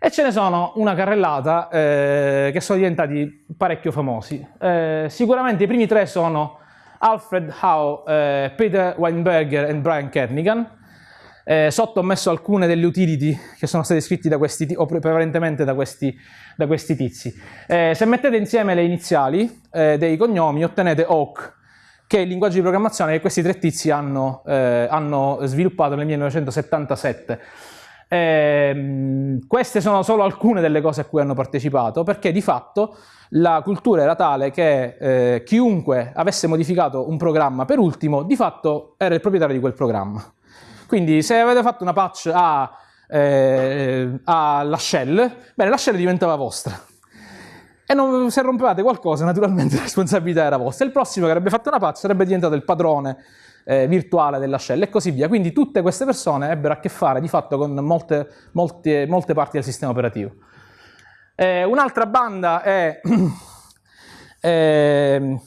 E ce ne sono una carrellata eh, che sono diventati parecchio famosi. Eh, sicuramente i primi tre sono Alfred Howe, eh, Peter Weinberger e Brian Kernigan, eh, sotto ho messo alcune delle utility che sono state scritte da questi, o prevalentemente da questi, da questi tizi. Eh, se mettete insieme le iniziali eh, dei cognomi ottenete Oak, che è il linguaggio di programmazione che questi tre tizi hanno, eh, hanno sviluppato nel 1977. Eh, queste sono solo alcune delle cose a cui hanno partecipato, perché di fatto la cultura era tale che eh, chiunque avesse modificato un programma per ultimo, di fatto era il proprietario di quel programma. Quindi se avete fatto una patch a, eh, alla shell, bene, la shell diventava vostra. E non, se rompevate qualcosa, naturalmente la responsabilità era vostra. Il prossimo che avrebbe fatto una patch sarebbe diventato il padrone eh, virtuale della shell e così via. Quindi tutte queste persone ebbero a che fare di fatto con molte, molte, molte parti del sistema operativo. Eh, Un'altra banda è eh,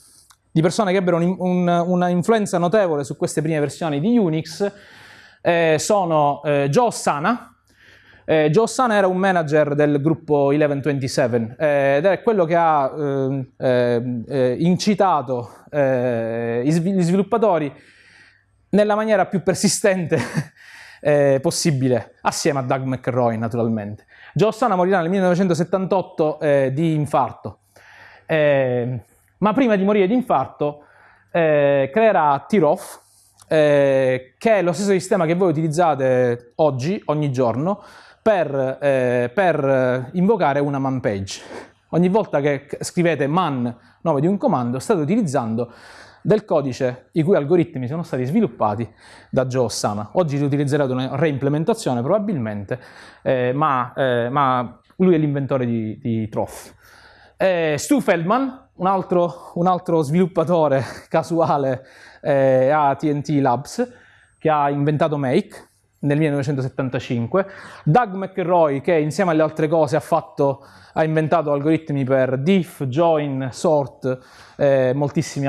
di persone che ebbero un, un, una influenza notevole su queste prime versioni di Unix eh, sono eh, Joe Ossana. Eh, Joe Ossana era un manager del gruppo 1127 eh, ed è quello che ha ehm, ehm, eh, incitato eh, gli sviluppatori nella maniera più persistente possibile, assieme a Doug McRoy naturalmente. Joe Ossana morirà nel 1978 di infarto, ma prima di morire di infarto creerà Tiroff, eh, che è lo stesso sistema che voi utilizzate oggi, ogni giorno, per, eh, per invocare una man page. Ogni volta che scrivete man, nome di un comando, state utilizzando del codice i cui algoritmi sono stati sviluppati da Joe Osama. Oggi li utilizzerete una reimplementazione probabilmente, eh, ma, eh, ma, lui è l'inventore di, di Troff. Eh, Stu Feldman, un altro, un altro sviluppatore casuale eh, a TNT Labs, che ha inventato Make nel 1975, Doug McRoy che insieme alle altre cose ha, fatto, ha inventato algoritmi per diff, join, sort, eh, moltissimi,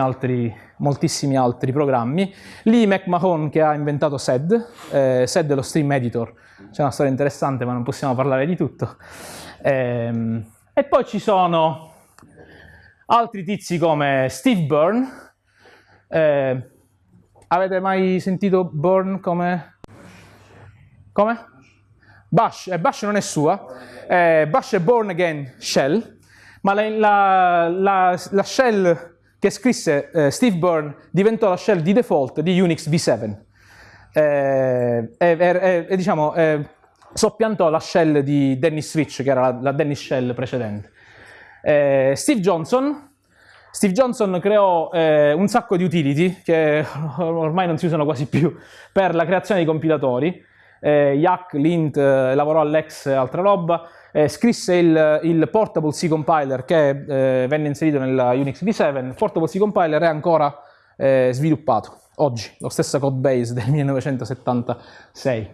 moltissimi, altri, programmi, Lee McMahon che ha inventato SED, eh, SED è lo stream editor, c'è una storia interessante ma non possiamo parlare di tutto, eh, e poi ci sono altri tizi come Steve Byrne, eh, avete mai sentito Burn come... Come? Bash, eh, Bash non è sua, eh, Bash è Born Again Shell, ma la, la, la, la shell che scrisse eh, Steve Byrne diventò la shell di default di Unix v7 eh, e, e diciamo, soppiantò la shell di Dennis Rich, che era la, la Dennis Shell precedente. Eh, Steve Johnson Steve Johnson creò eh, un sacco di utility, che ormai non si usano quasi più, per la creazione di compilatori. Eh, Yak, Lint, eh, lavorò all'Ex altra roba, eh, scrisse il, il, Portable C Compiler che eh, venne inserito nella Unix v7. Il Portable C Compiler è ancora eh, sviluppato. oggi, lo stesso codebase del 1976.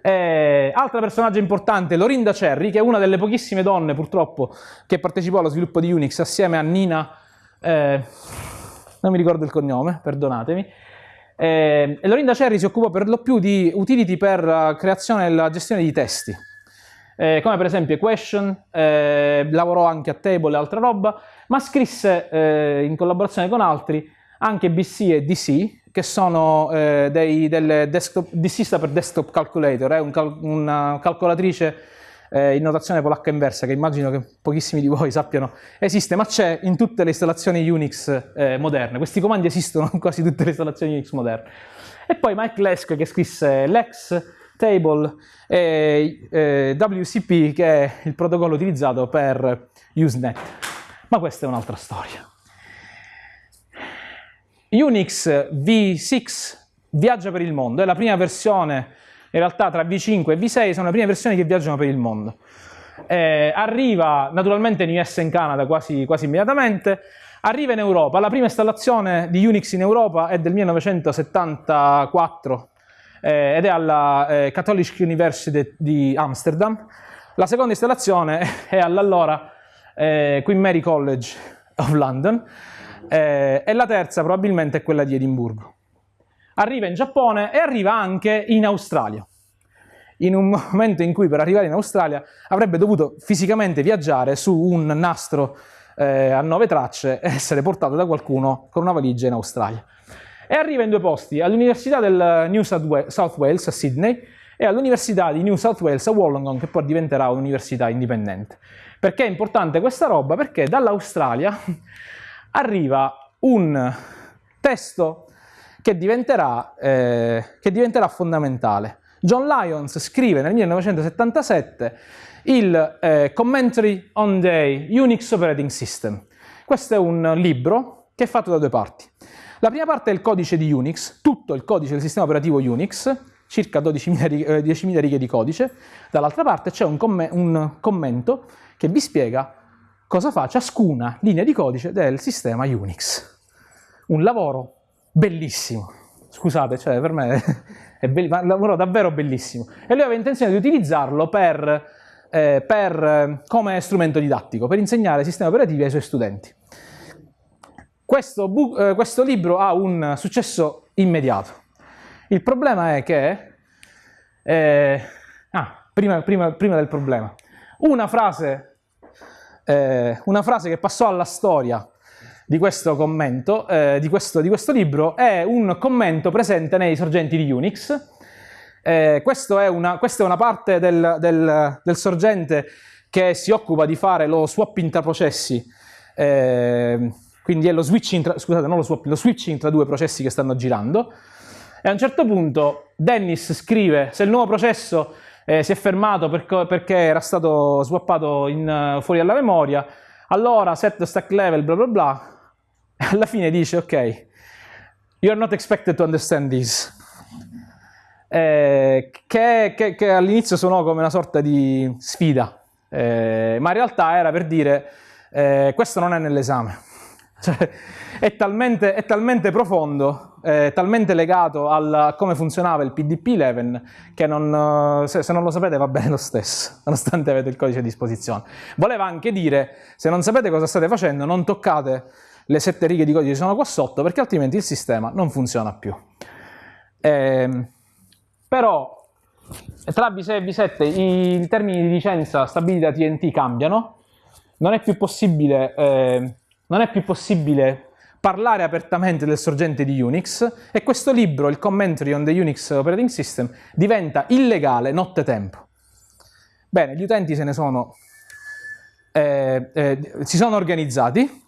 Eh, altra personaggio importante, Lorinda Cherry, che è una delle pochissime donne purtroppo che partecipò allo sviluppo di Unix assieme a Nina, eh, non mi ricordo il cognome, perdonatemi. Eh, Lorinda Cherry si occupò per lo più di utility per la creazione e la gestione di testi, eh, come per esempio Equation, eh, lavorò anche a Table e altra roba, ma scrisse eh, in collaborazione con altri anche BC e DC, che sono eh, dei, delle desktop, DC sta per Desktop Calculator, è un cal una calcolatrice eh, in notazione polacca inversa, che immagino che pochissimi di voi sappiano esiste, ma c'è in tutte le installazioni Unix eh, moderne. Questi comandi esistono in quasi tutte le installazioni Unix moderne. E poi Mike Lesk che scrisse Lex, Table e eh, WCP, che è il protocollo utilizzato per Usenet. Ma questa è un'altra storia. Unix V6 viaggia per il mondo, è la prima versione, in realtà tra V5 e V6 sono le prime versioni che viaggiano per il mondo. Eh, arriva naturalmente in US e in Canada quasi, quasi immediatamente, arriva in Europa, la prima installazione di Unix in Europa è del 1974 eh, ed è alla eh, Catholic University di Amsterdam, la seconda installazione è all'allora eh, Queen Mary College of London, eh, e la terza probabilmente è quella di Edimburgo. Arriva in Giappone e arriva anche in Australia, in un momento in cui per arrivare in Australia avrebbe dovuto fisicamente viaggiare su un nastro eh, a nove tracce e essere portato da qualcuno con una valigia in Australia. E arriva in due posti, all'Università del New South Wales a Sydney e all'Università di New South Wales a Wollongong, che poi diventerà un'università indipendente. Perché è importante questa roba? Perché dall'Australia arriva un testo che diventerà, eh, che diventerà fondamentale. John Lyons scrive nel 1977 il eh, Commentary on the Unix Operating System. Questo è un libro che è fatto da due parti. La prima parte è il codice di Unix, tutto il codice del sistema operativo Unix, circa 12.000 righe, eh, 10.000 righe di codice. Dall'altra parte c'è un, comm un commento che vi spiega cosa fa ciascuna linea di codice del sistema Unix. Un lavoro bellissimo. Scusate, cioè per me è un lavoro davvero bellissimo. E lui aveva intenzione di utilizzarlo per, eh, per, come strumento didattico, per insegnare sistemi operativi ai suoi studenti. Questo, eh, questo libro ha un successo immediato. Il problema è che... Eh, ah, prima, prima, prima del problema. Una frase eh, una frase che passò alla storia di questo commento, eh, di, questo, di, questo, libro, è un commento presente nei sorgenti di Unix. Eh, è una, questa è una parte del, del, del, sorgente che si occupa di fare lo swap intraprocessi, eh, quindi è lo switching, tra, scusate, lo swap, lo switching tra due processi che stanno girando. E a un certo punto Dennis scrive, se il nuovo processo eh, si è fermato per, perché era stato swappato in, fuori dalla memoria, allora set stack level bla bla bla, alla fine dice ok, you are not expected to understand this. Eh, che, che, che all'inizio suonò come una sorta di sfida, eh, ma in realtà era per dire eh, questo non è nell'esame. Cioè, è, talmente, è talmente profondo eh, talmente legato a come funzionava il PDP-11 che non, se, se, non lo sapete va bene lo stesso, nonostante avete il codice a disposizione. Voleva anche dire, se non sapete cosa state facendo, non toccate le sette righe di codice sono qua sotto, perché altrimenti il sistema non funziona più. Eh, però tra V6 e V7 i termini di licenza stabiliti da TNT cambiano, non è più possibile, eh, è più possibile parlare apertamente del sorgente di Unix e questo libro, il Commentary on the Unix Operating System, diventa illegale nottetempo. Bene, gli utenti se ne sono, eh, eh, si sono organizzati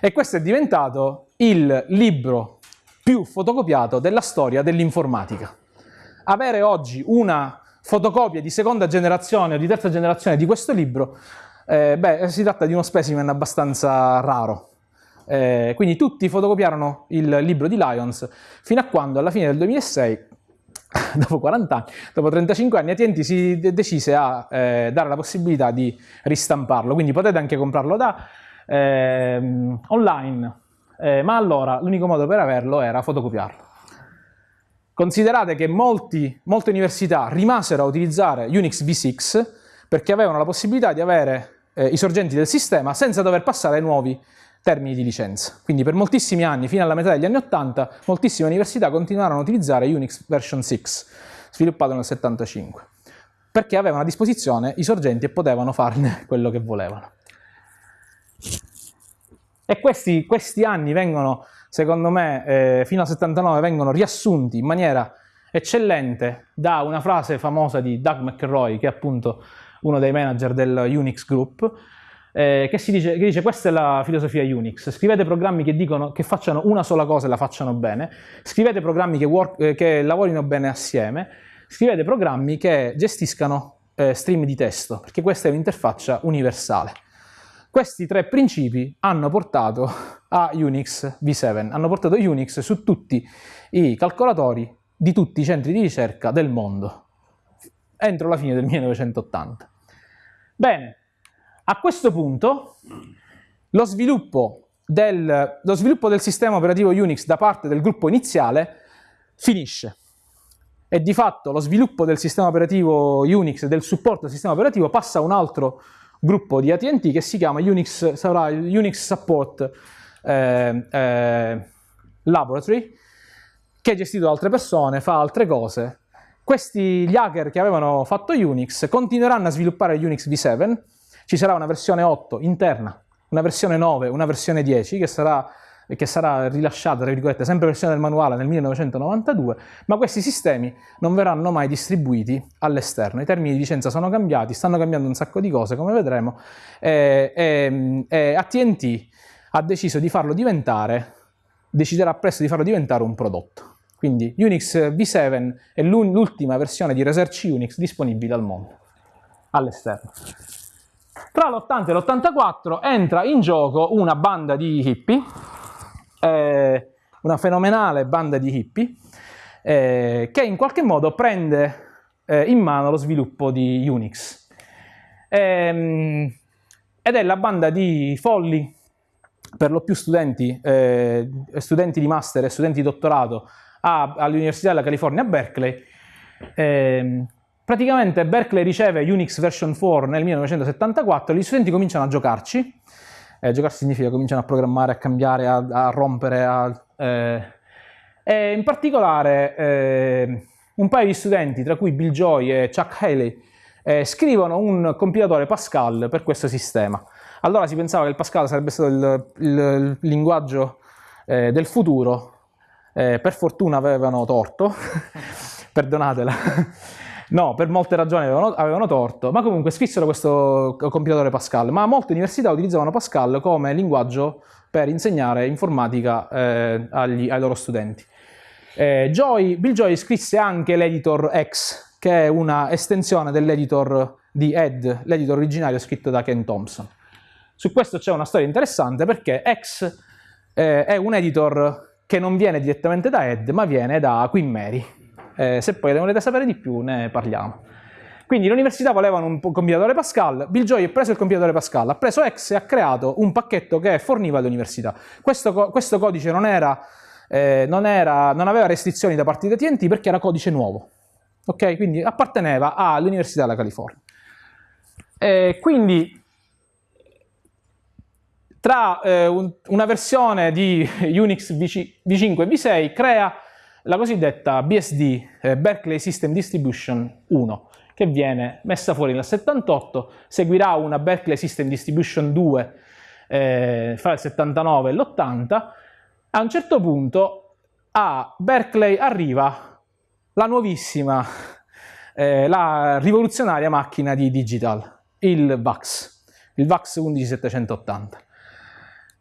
e questo è diventato il libro più fotocopiato della storia dell'informatica. Avere oggi una fotocopia di seconda generazione o di terza generazione di questo libro, eh, beh, si tratta di uno specimen abbastanza raro, eh, quindi tutti fotocopiarono il libro di Lyons fino a quando alla fine del 2006 dopo 40 anni, dopo 35 anni, AT&T si decise a eh, dare la possibilità di ristamparlo, quindi potete anche comprarlo da eh, online eh, ma allora l'unico modo per averlo era fotocopiarlo. Considerate che molti, molte università rimasero a utilizzare Unix v6 perché avevano la possibilità di avere eh, i sorgenti del sistema senza dover passare ai nuovi termini di licenza. Quindi per moltissimi anni, fino alla metà degli anni 80, moltissime università continuarono a utilizzare Unix version 6, sviluppato nel 75, perché avevano a disposizione i sorgenti e potevano farne quello che volevano. E questi, questi anni vengono, secondo me, eh, fino al 79, vengono riassunti in maniera eccellente da una frase famosa di Doug McElroy, che è appunto uno dei manager del Unix Group, eh, che, dice, che, dice, questa è la filosofia Unix, scrivete programmi che dicono che facciano una sola cosa e la facciano bene, scrivete programmi che, work, eh, che lavorino bene assieme, scrivete programmi che gestiscano eh, stream di testo, perché questa è un'interfaccia universale. Questi tre principi hanno portato a Unix v7, hanno portato Unix su tutti i calcolatori di tutti i centri di ricerca del mondo, entro la fine del 1980. Bene, a questo punto lo sviluppo del, lo sviluppo del sistema operativo Unix da parte del gruppo iniziale finisce e di fatto lo sviluppo del sistema operativo Unix e del supporto del sistema operativo passa a un altro gruppo di AT&T che si chiama Unix, sarà Unix Support eh, eh, Laboratory, che è gestito da altre persone, fa altre cose. Questi, gli hacker che avevano fatto Unix, continueranno a sviluppare Unix v7, ci sarà una versione 8 interna, una versione 9, una versione 10 che sarà che sarà rilasciata, tra virgolette, sempre versione del manuale nel 1992, ma questi sistemi non verranno mai distribuiti all'esterno. I termini di licenza sono cambiati, stanno cambiando un sacco di cose, come vedremo, e, e, e AT&T ha deciso di farlo diventare, deciderà presto di farlo diventare un prodotto. Quindi Unix v7 è l'ultima versione di Research Unix disponibile al mondo, all'esterno. Tra l'80 e l'84 entra in gioco una banda di hippie eh, una fenomenale banda di hippie eh, che in qualche modo prende eh, in mano lo sviluppo di Unix. Ehm, ed è la banda di folli, per lo più studenti, eh, studenti di master e studenti di dottorato all'Università della California a Berkeley. Ehm, praticamente Berkeley riceve Unix version 4 nel 1974, gli studenti cominciano a giocarci, eh, giocare significa cominciano a programmare, a cambiare, a, a rompere, a, eh, e in particolare eh, un paio di studenti, tra cui Bill Joy e Chuck Haley, eh, scrivono un compilatore Pascal per questo sistema. Allora si pensava che il Pascal sarebbe stato il, il, il linguaggio eh, del futuro, eh, per fortuna avevano torto, perdonatela. No, per molte ragioni avevano, avevano, torto, ma comunque scrissero questo compilatore Pascal, ma molte università utilizzavano Pascal come linguaggio per insegnare informatica eh, agli, ai loro studenti. Eh, Joy, Bill Joy scrisse anche l'editor X, che è una estensione dell'editor di Ed, l'editor originario scritto da Ken Thompson. Su questo c'è una storia interessante perché X eh, è un editor che non viene direttamente da Ed, ma viene da Queen Mary, eh, se poi ne volete sapere di più ne parliamo. Quindi l'università volevano un compilatore Pascal, Bill Joy ha preso il compilatore Pascal, ha preso X e ha creato un pacchetto che forniva all'università. Questo, questo, codice non, era, eh, non, era, non, aveva restrizioni da parte di AT&T perché era codice nuovo, ok? Quindi apparteneva all'Università della California. E quindi tra eh, un, una versione di Unix V5 e V6 crea la cosiddetta BSD, eh, Berkeley System Distribution 1, che viene messa fuori nel 78, seguirà una Berkeley System Distribution 2 eh, fra il 79 e l'80, a un certo punto a Berkeley arriva la nuovissima, eh, la rivoluzionaria macchina di digital, il VAX, il VAX 11780.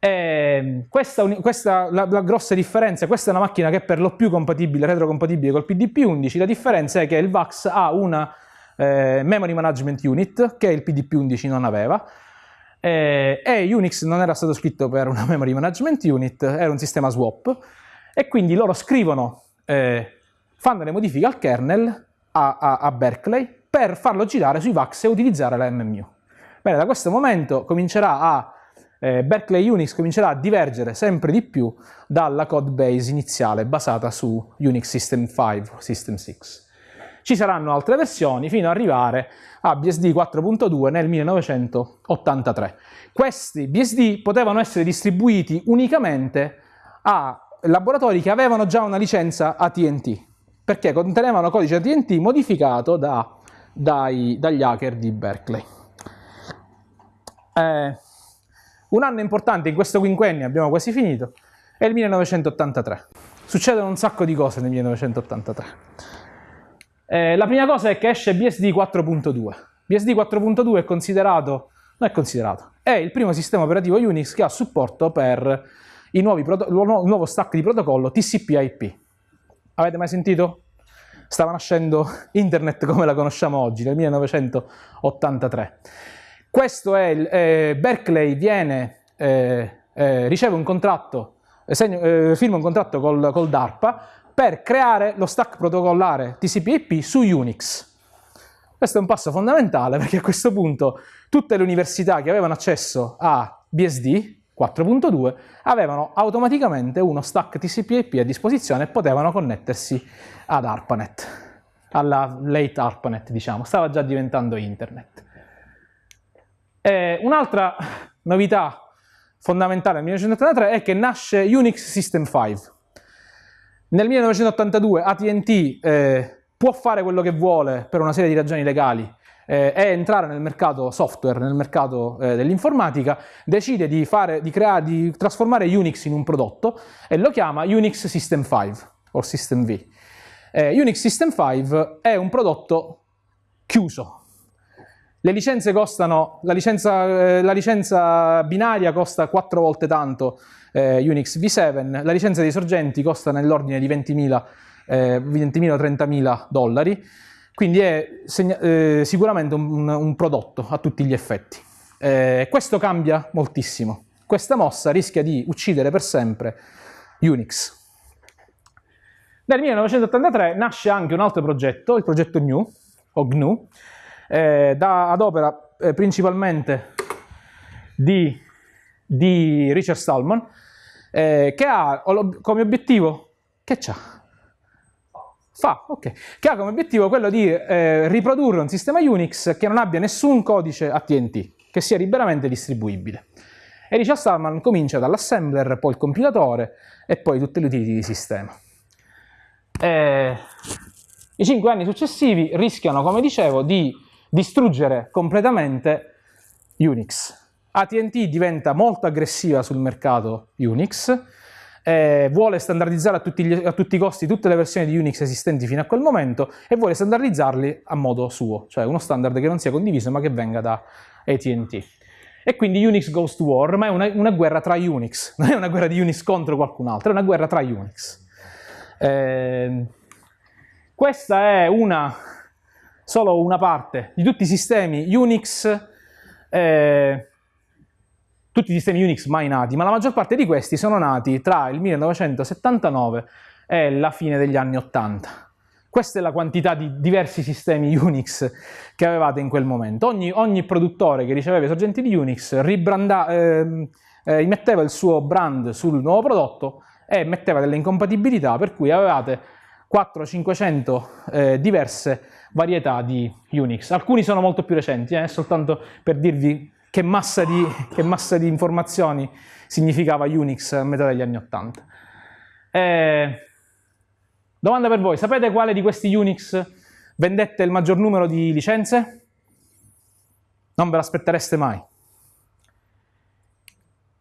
E questa, questa la, la, grossa differenza, questa è una macchina che è per lo più compatibile, retrocompatibile col PDP-11, la differenza è che il VAX ha una eh, Memory Management Unit che il PDP-11 non aveva, eh, e Unix non era stato scritto per una Memory Management Unit, era un sistema swap, e quindi loro scrivono, eh, fanno le modifiche al kernel a, a, a Berkeley per farlo girare sui VAX e utilizzare la MMU. Bene, da questo momento comincerà a eh, Berkeley Unix comincerà a divergere sempre di più dalla code base iniziale basata su Unix System 5 o System 6. Ci saranno altre versioni fino ad arrivare a BSD 4.2 nel 1983. Questi BSD potevano essere distribuiti unicamente a laboratori che avevano già una licenza AT&T, perché contenevano codice AT&T modificato da, dai, dagli hacker di Berkeley. Eh, un anno importante in questo quinquennio, abbiamo quasi finito, è il 1983. Succedono un sacco di cose nel 1983. Eh, la prima cosa è che esce BSD 4.2. BSD 4.2 è considerato, non è considerato, è il primo sistema operativo Unix che ha supporto per il nuovo stack di protocollo TCP/IP. Avete mai sentito? Stava nascendo internet come la conosciamo oggi, nel 1983. Questo è il, eh, Berkeley viene, eh, eh, riceve un contratto, eh, segno, firma un contratto col, col, DARPA per creare lo stack protocollare TCP/IP su Unix. Questo è un passo fondamentale perché a questo punto tutte le università che avevano accesso a BSD 4.2 avevano automaticamente uno stack TCP/IP a disposizione e potevano connettersi ad ARPANET, alla late ARPANET diciamo, stava già diventando internet. Un'altra novità fondamentale nel 1983 è che nasce Unix System 5. Nel 1982 AT&T eh, può fare quello che vuole per una serie di ragioni legali eh, è entrare nel mercato software, nel mercato eh, dell'informatica, decide di, fare, di, creare, di trasformare Unix in un prodotto e lo chiama Unix System 5 o System V. Eh, Unix System 5 è un prodotto chiuso, costano, la licenza, eh, la licenza binaria costa 4 volte tanto eh, Unix V7, la licenza dei sorgenti costa nell'ordine di 20.000 eh, 20 o 30.000 dollari, quindi è eh, sicuramente un, un, prodotto a tutti gli effetti. Eh, questo cambia moltissimo. Questa mossa rischia di uccidere per sempre Unix. Nel 1983 nasce anche un altro progetto, il progetto GNU, o GNU, eh, da, ad opera eh, principalmente di, di, Richard Stallman, eh, che ha come obiettivo, che c'ha? Fa, ok, che ha come obiettivo quello di eh, riprodurre un sistema Unix che non abbia nessun codice AT&T, che sia liberamente distribuibile. E Richard Stallman comincia dall'assembler, poi il compilatore e poi tutte le utility di sistema. Eh, I cinque anni successivi rischiano, come dicevo, di distruggere completamente Unix. AT&T diventa molto aggressiva sul mercato Unix, eh, vuole standardizzare a tutti, gli, a tutti, i costi tutte le versioni di Unix esistenti fino a quel momento e vuole standardizzarli a modo suo, cioè uno standard che non sia condiviso ma che venga da AT&T. E quindi Unix goes to war, ma è una, una, guerra tra Unix, non è una guerra di Unix contro qualcun altro, è una guerra tra Unix. Eh, questa è una solo una parte di tutti i sistemi Unix, eh, tutti i sistemi Unix mai nati, ma la maggior parte di questi sono nati tra il 1979 e la fine degli anni 80. Questa è la quantità di diversi sistemi Unix che avevate in quel momento. Ogni, ogni produttore che riceveva i sorgenti di Unix eh, eh, metteva il suo brand sul nuovo prodotto e metteva delle incompatibilità, per cui avevate 400-500 eh, diverse varietà di Unix. Alcuni sono molto più recenti, eh, soltanto per dirvi che massa, di, che massa di informazioni significava Unix a metà degli anni 80. Eh, domanda per voi, sapete quale di questi Unix vendette il maggior numero di licenze? Non ve l'aspettereste mai.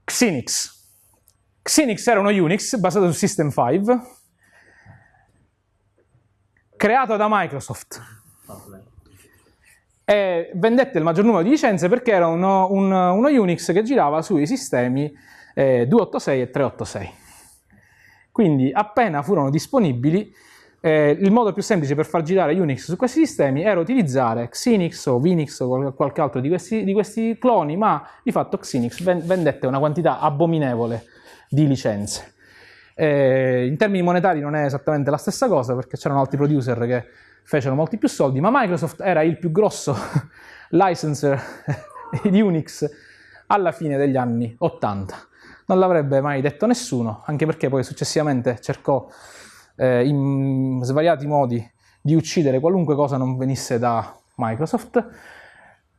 Xenix. Xenix era uno Unix basato su System 5, creato da Microsoft e vendette il maggior numero di licenze perché era uno, un, uno Unix che girava sui sistemi eh, 286 e 386. Quindi appena furono disponibili, eh, il modo più semplice per far girare Unix su questi sistemi era utilizzare Xenix o Vinix o qualche altro di questi, di questi cloni, ma di fatto Xenix vendette una quantità abominevole di licenze. Eh, in termini monetari non è esattamente la stessa cosa perché c'erano altri producer che fecero molti più soldi, ma Microsoft era il più grosso licenser di Unix alla fine degli anni 80. Non l'avrebbe mai detto nessuno, anche perché poi successivamente cercò eh, in svariati modi di uccidere qualunque cosa non venisse da Microsoft,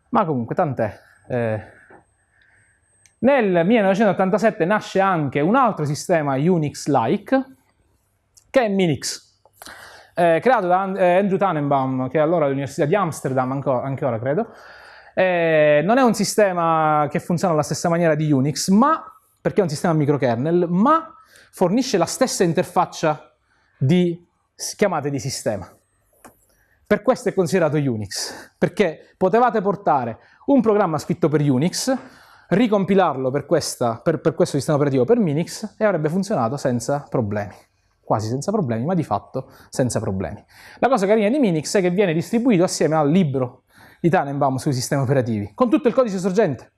ma comunque tant'è. Eh, nel 1987 nasce anche un altro sistema Unix-like, che è Minix, eh, creato da eh, Andrew Tannenbaum, che è allora all'Università di Amsterdam, ancora, anche ora credo. Eh, non è un sistema che funziona alla stessa maniera di Unix, ma, perché è un sistema microkernel, ma fornisce la stessa interfaccia di chiamate di sistema. Per questo è considerato Unix, perché potevate portare un programma scritto per Unix, ricompilarlo per, questa, per, per questo sistema operativo per Minix e avrebbe funzionato senza problemi quasi senza problemi, ma di fatto senza problemi. La cosa carina di Minix è che viene distribuito assieme al libro di Tannenbaum sui sistemi operativi, con tutto il codice sorgente.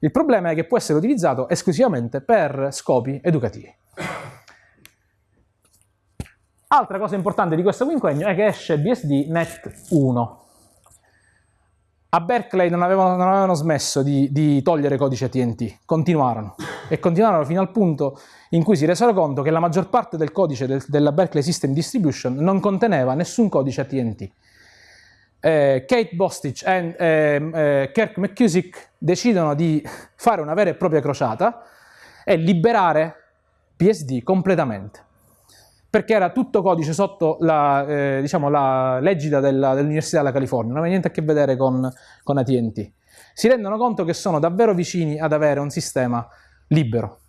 Il problema è che può essere utilizzato esclusivamente per scopi educativi. Altra cosa importante di questo quinquennio è che esce BSD Net 1. A Berkeley non avevano, non avevano smesso di, di, togliere codice AT&T, continuarono. E continuarono fino al punto in cui si resero conto che la maggior parte del codice del, della Berkeley System Distribution non conteneva nessun codice AT&T. Eh, Kate Bostich e eh, eh, Kirk McCusick decidono di fare una vera e propria crociata e liberare BSD completamente perché era tutto codice sotto la, eh, diciamo, la legida dell'Università della California, non aveva niente a che vedere con, con AT&T. Si rendono conto che sono davvero vicini ad avere un sistema libero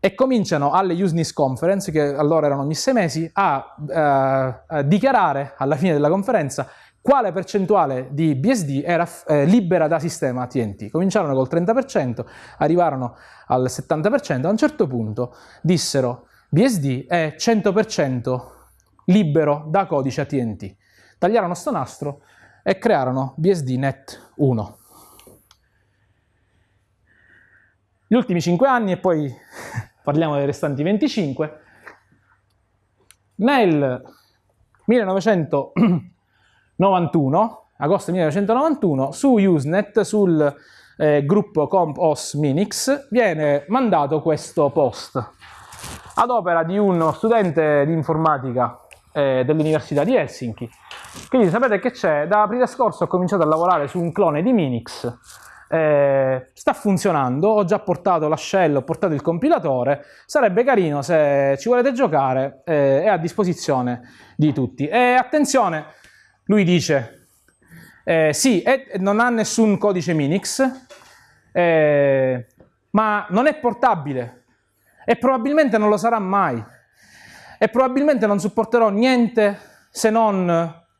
e cominciano alle Useness Conference, che allora erano ogni sei mesi, a, a, eh, a dichiarare alla fine della conferenza quale percentuale di BSD era eh, libera da sistema AT&T. Cominciarono col 30%, arrivarono al 70%, a un certo punto dissero BSD è 100% libero da codice AT&T. Tagliarono sto nastro e crearono BSD Net 1. Gli ultimi 5 anni e poi parliamo dei restanti 25. Nel 1991, agosto 1991, su Usenet, sul eh, gruppo comp os minix, viene mandato questo post ad opera di uno studente di informatica eh, dell'Università di Helsinki. Quindi sapete che c'è? Da aprile scorso ho cominciato a lavorare su un clone di Minix, eh, sta funzionando, ho già portato la shell, ho portato il compilatore, sarebbe carino se ci volete giocare, eh, è a disposizione di tutti. E attenzione, lui dice, eh, sì, non ha nessun codice Minix, eh, ma non è portabile, e probabilmente non lo sarà mai. E probabilmente non supporterò niente se non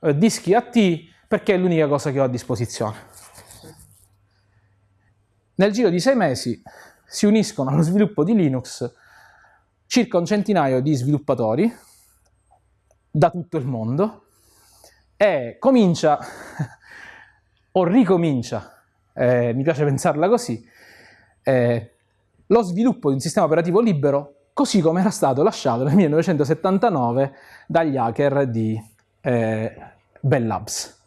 eh, dischi AT perché è l'unica cosa che ho a disposizione. Nel giro di sei mesi si uniscono allo sviluppo di Linux circa un centinaio di sviluppatori da tutto il mondo e comincia o ricomincia, eh, mi piace pensarla così, eh, lo sviluppo di un sistema operativo libero così come era stato lasciato nel 1979 dagli hacker di eh, Bell Labs,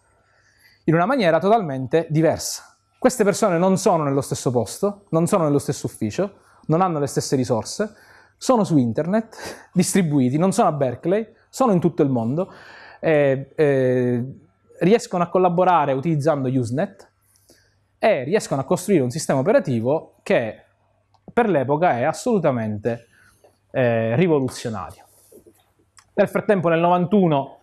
in una maniera totalmente diversa. Queste persone non sono nello stesso posto, non sono nello stesso ufficio, non hanno le stesse risorse, sono su internet, distribuiti, non sono a Berkeley, sono in tutto il mondo, eh, eh, riescono a collaborare utilizzando Usenet e riescono a costruire un sistema operativo che per l'epoca è assolutamente eh, rivoluzionario. Nel frattempo nel 91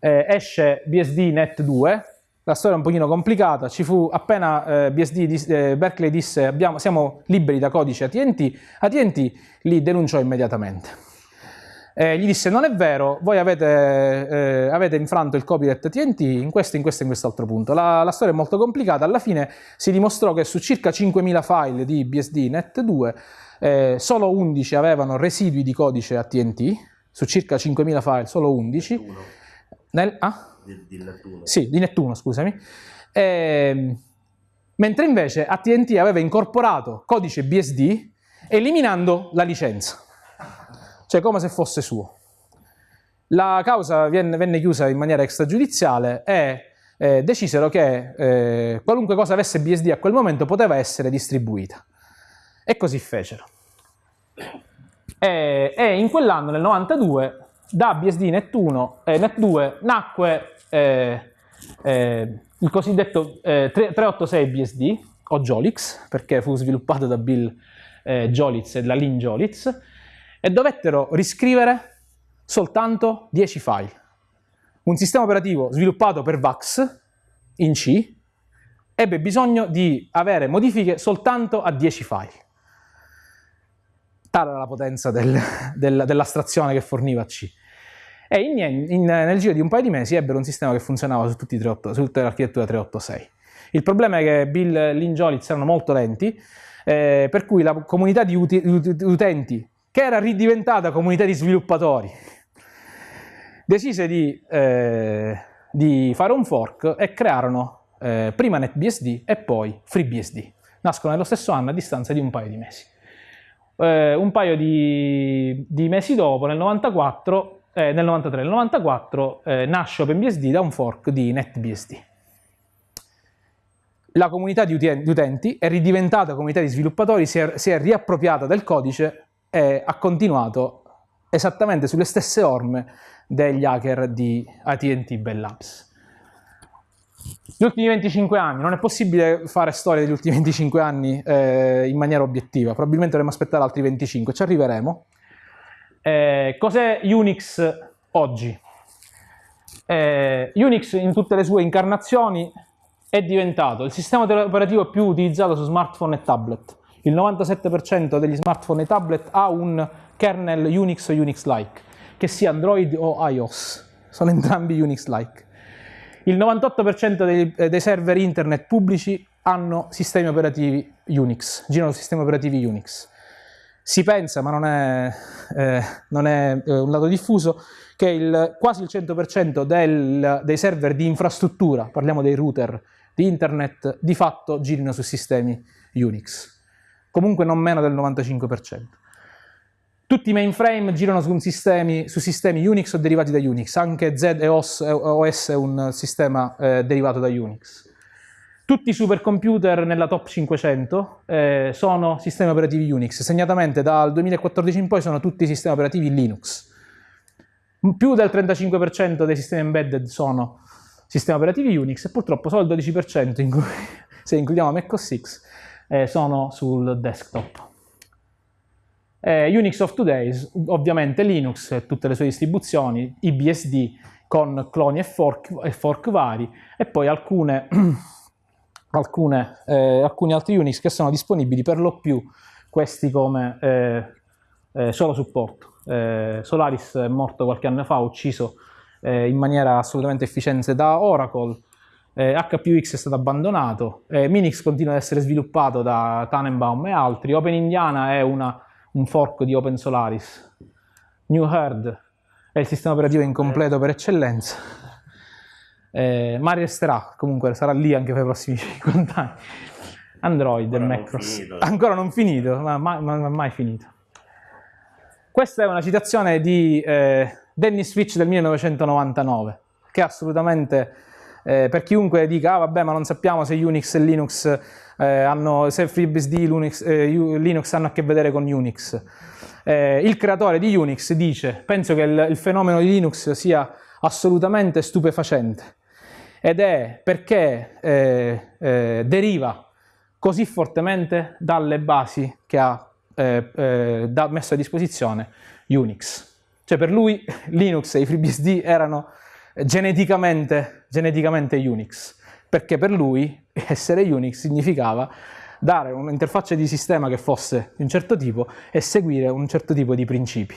eh, esce BSD Net 2, la storia è un pochino complicata, ci fu appena eh, BSD, eh, Berkeley disse abbiamo, siamo liberi da codice AT&T, AT&T li denunciò immediatamente. Eh, gli disse non è vero, voi avete, eh, avete infranto il copyright TNT in questo, in questo e in quest'altro punto. La, la, storia è molto complicata, alla fine si dimostrò che su circa 5.000 file di BSD Net 2 eh, solo 11 avevano residui di codice AT&T, su circa 5.000 file solo 11. Nel, ah? Di, di Nettuno. Sì, di Nettuno, scusami. Ehm, mentre invece AT&T aveva incorporato codice BSD eliminando la licenza cioè come se fosse suo. La causa venne, venne chiusa in maniera extragiudiziale e eh, decisero che eh, qualunque cosa avesse BSD a quel momento poteva essere distribuita. E così fecero. E, e in quell'anno, nel 92, da BSD Net 1 e Net 2 nacque eh, eh, il cosiddetto 386 eh, BSD, o Jolix, perché fu sviluppato da Bill eh, Jolitz e da Lynn Jolitz, e dovettero riscrivere soltanto 10 file. Un sistema operativo sviluppato per VAX in C ebbe bisogno di avere modifiche soltanto a 10 file. Tale era la potenza del, del, dell'astrazione che forniva C. E in, in, nel giro di un paio di mesi ebbero un sistema che funzionava su, tutti 38, su tutta l'architettura 386. Il problema è che Bill Lynn Jolitz erano molto lenti, eh, per cui la comunità di utenti che era ridiventata comunità di sviluppatori, decise di, eh, di fare un fork e crearono eh, prima NetBSD e poi FreeBSD. Nascono nello stesso anno a distanza di un paio di mesi. Eh, un paio di, di, mesi dopo, nel 94, eh, nel 93, nel 94, eh, nasce OpenBSD da un fork di NetBSD. La comunità di utenti è ridiventata comunità di sviluppatori, si è, si è riappropriata del codice e ha continuato esattamente sulle stesse orme degli hacker di AT&T Bell Labs. Gli ultimi 25 anni, non è possibile fare storia degli ultimi 25 anni eh, in maniera obiettiva, probabilmente dovremmo aspettare altri 25, ci arriveremo. Eh, cos'è Unix oggi? Eh, Unix in tutte le sue incarnazioni è diventato il sistema operativo più utilizzato su smartphone e tablet il 97% degli smartphone e tablet ha un kernel Unix o Unix-like, che sia Android o iOS, sono entrambi Unix-like. Il 98% dei, eh, dei, server internet pubblici hanno sistemi operativi Unix, girano sistemi operativi Unix. Si pensa, ma non è, eh, non è eh, un dato diffuso, che il, quasi il 100% del, dei server di infrastruttura, parliamo dei router di internet, di fatto girino su sistemi Unix comunque non meno del 95%. Tutti i mainframe girano su sistemi, su sistemi, Unix o derivati da Unix, anche ZEOS OS è un sistema eh, derivato da Unix. Tutti i supercomputer nella top 500 eh, sono sistemi operativi Unix, segnatamente dal 2014 in poi sono tutti sistemi operativi Linux. Più del 35% dei sistemi embedded sono sistemi operativi Unix e purtroppo solo il 12% in cui, se includiamo macOS X eh, sono sul desktop. Eh, Unix of Today, ovviamente Linux e tutte le sue distribuzioni, IBSD con cloni e fork, e fork vari, e poi alcune, alcune, eh, alcuni altri Unix che sono disponibili per lo più, questi come eh, eh, solo supporto. Eh, Solaris è morto qualche anno fa, ucciso in maniera assolutamente efficiente da Oracle, eh, HPUX è stato abbandonato, eh, Minix continua ad essere sviluppato da Tannenbaum e altri, OpenIndiana è una, un fork di Open Solaris, New Herd è il sistema operativo incompleto per eccellenza, eh, Mari resterà, comunque sarà lì anche per i prossimi 50 anni, Android e Macros, ancora non finito, ma mai, ma, ma mai finito. Questa è una citazione di eh, Dennis Fitch del 1999, che è assolutamente eh, per chiunque dica, ah, vabbè, ma non sappiamo se Unix e Linux eh, hanno, se FreeBSD e Linux, eh, Linux hanno a che vedere con Unix. Eh, il creatore di Unix dice, penso che il, il fenomeno di Linux sia assolutamente stupefacente ed è perché eh, eh, deriva così fortemente dalle basi che ha eh, da, messo a disposizione Unix. Cioè per lui Linux e i FreeBSD erano geneticamente, geneticamente Unix, perché per lui essere Unix significava dare un'interfaccia di sistema che fosse di un certo tipo e seguire un certo tipo di principi.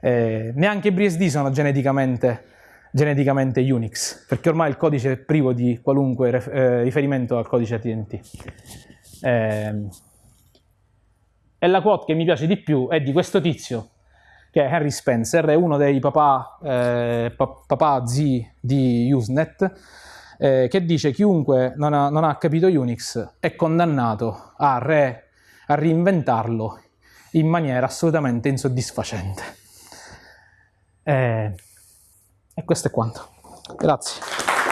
Eh, neanche i BSD sono geneticamente, geneticamente, Unix, perché ormai il codice è privo di qualunque eh, riferimento al codice AT&T. Eh, e la quote che mi piace di più è di questo tizio che è Harry Spencer, è uno dei papà, eh, papà zii di Usenet, eh, che dice chiunque non ha, non ha, capito Unix è condannato a, re, a reinventarlo in maniera assolutamente insoddisfacente. Eh, e questo è quanto. Grazie.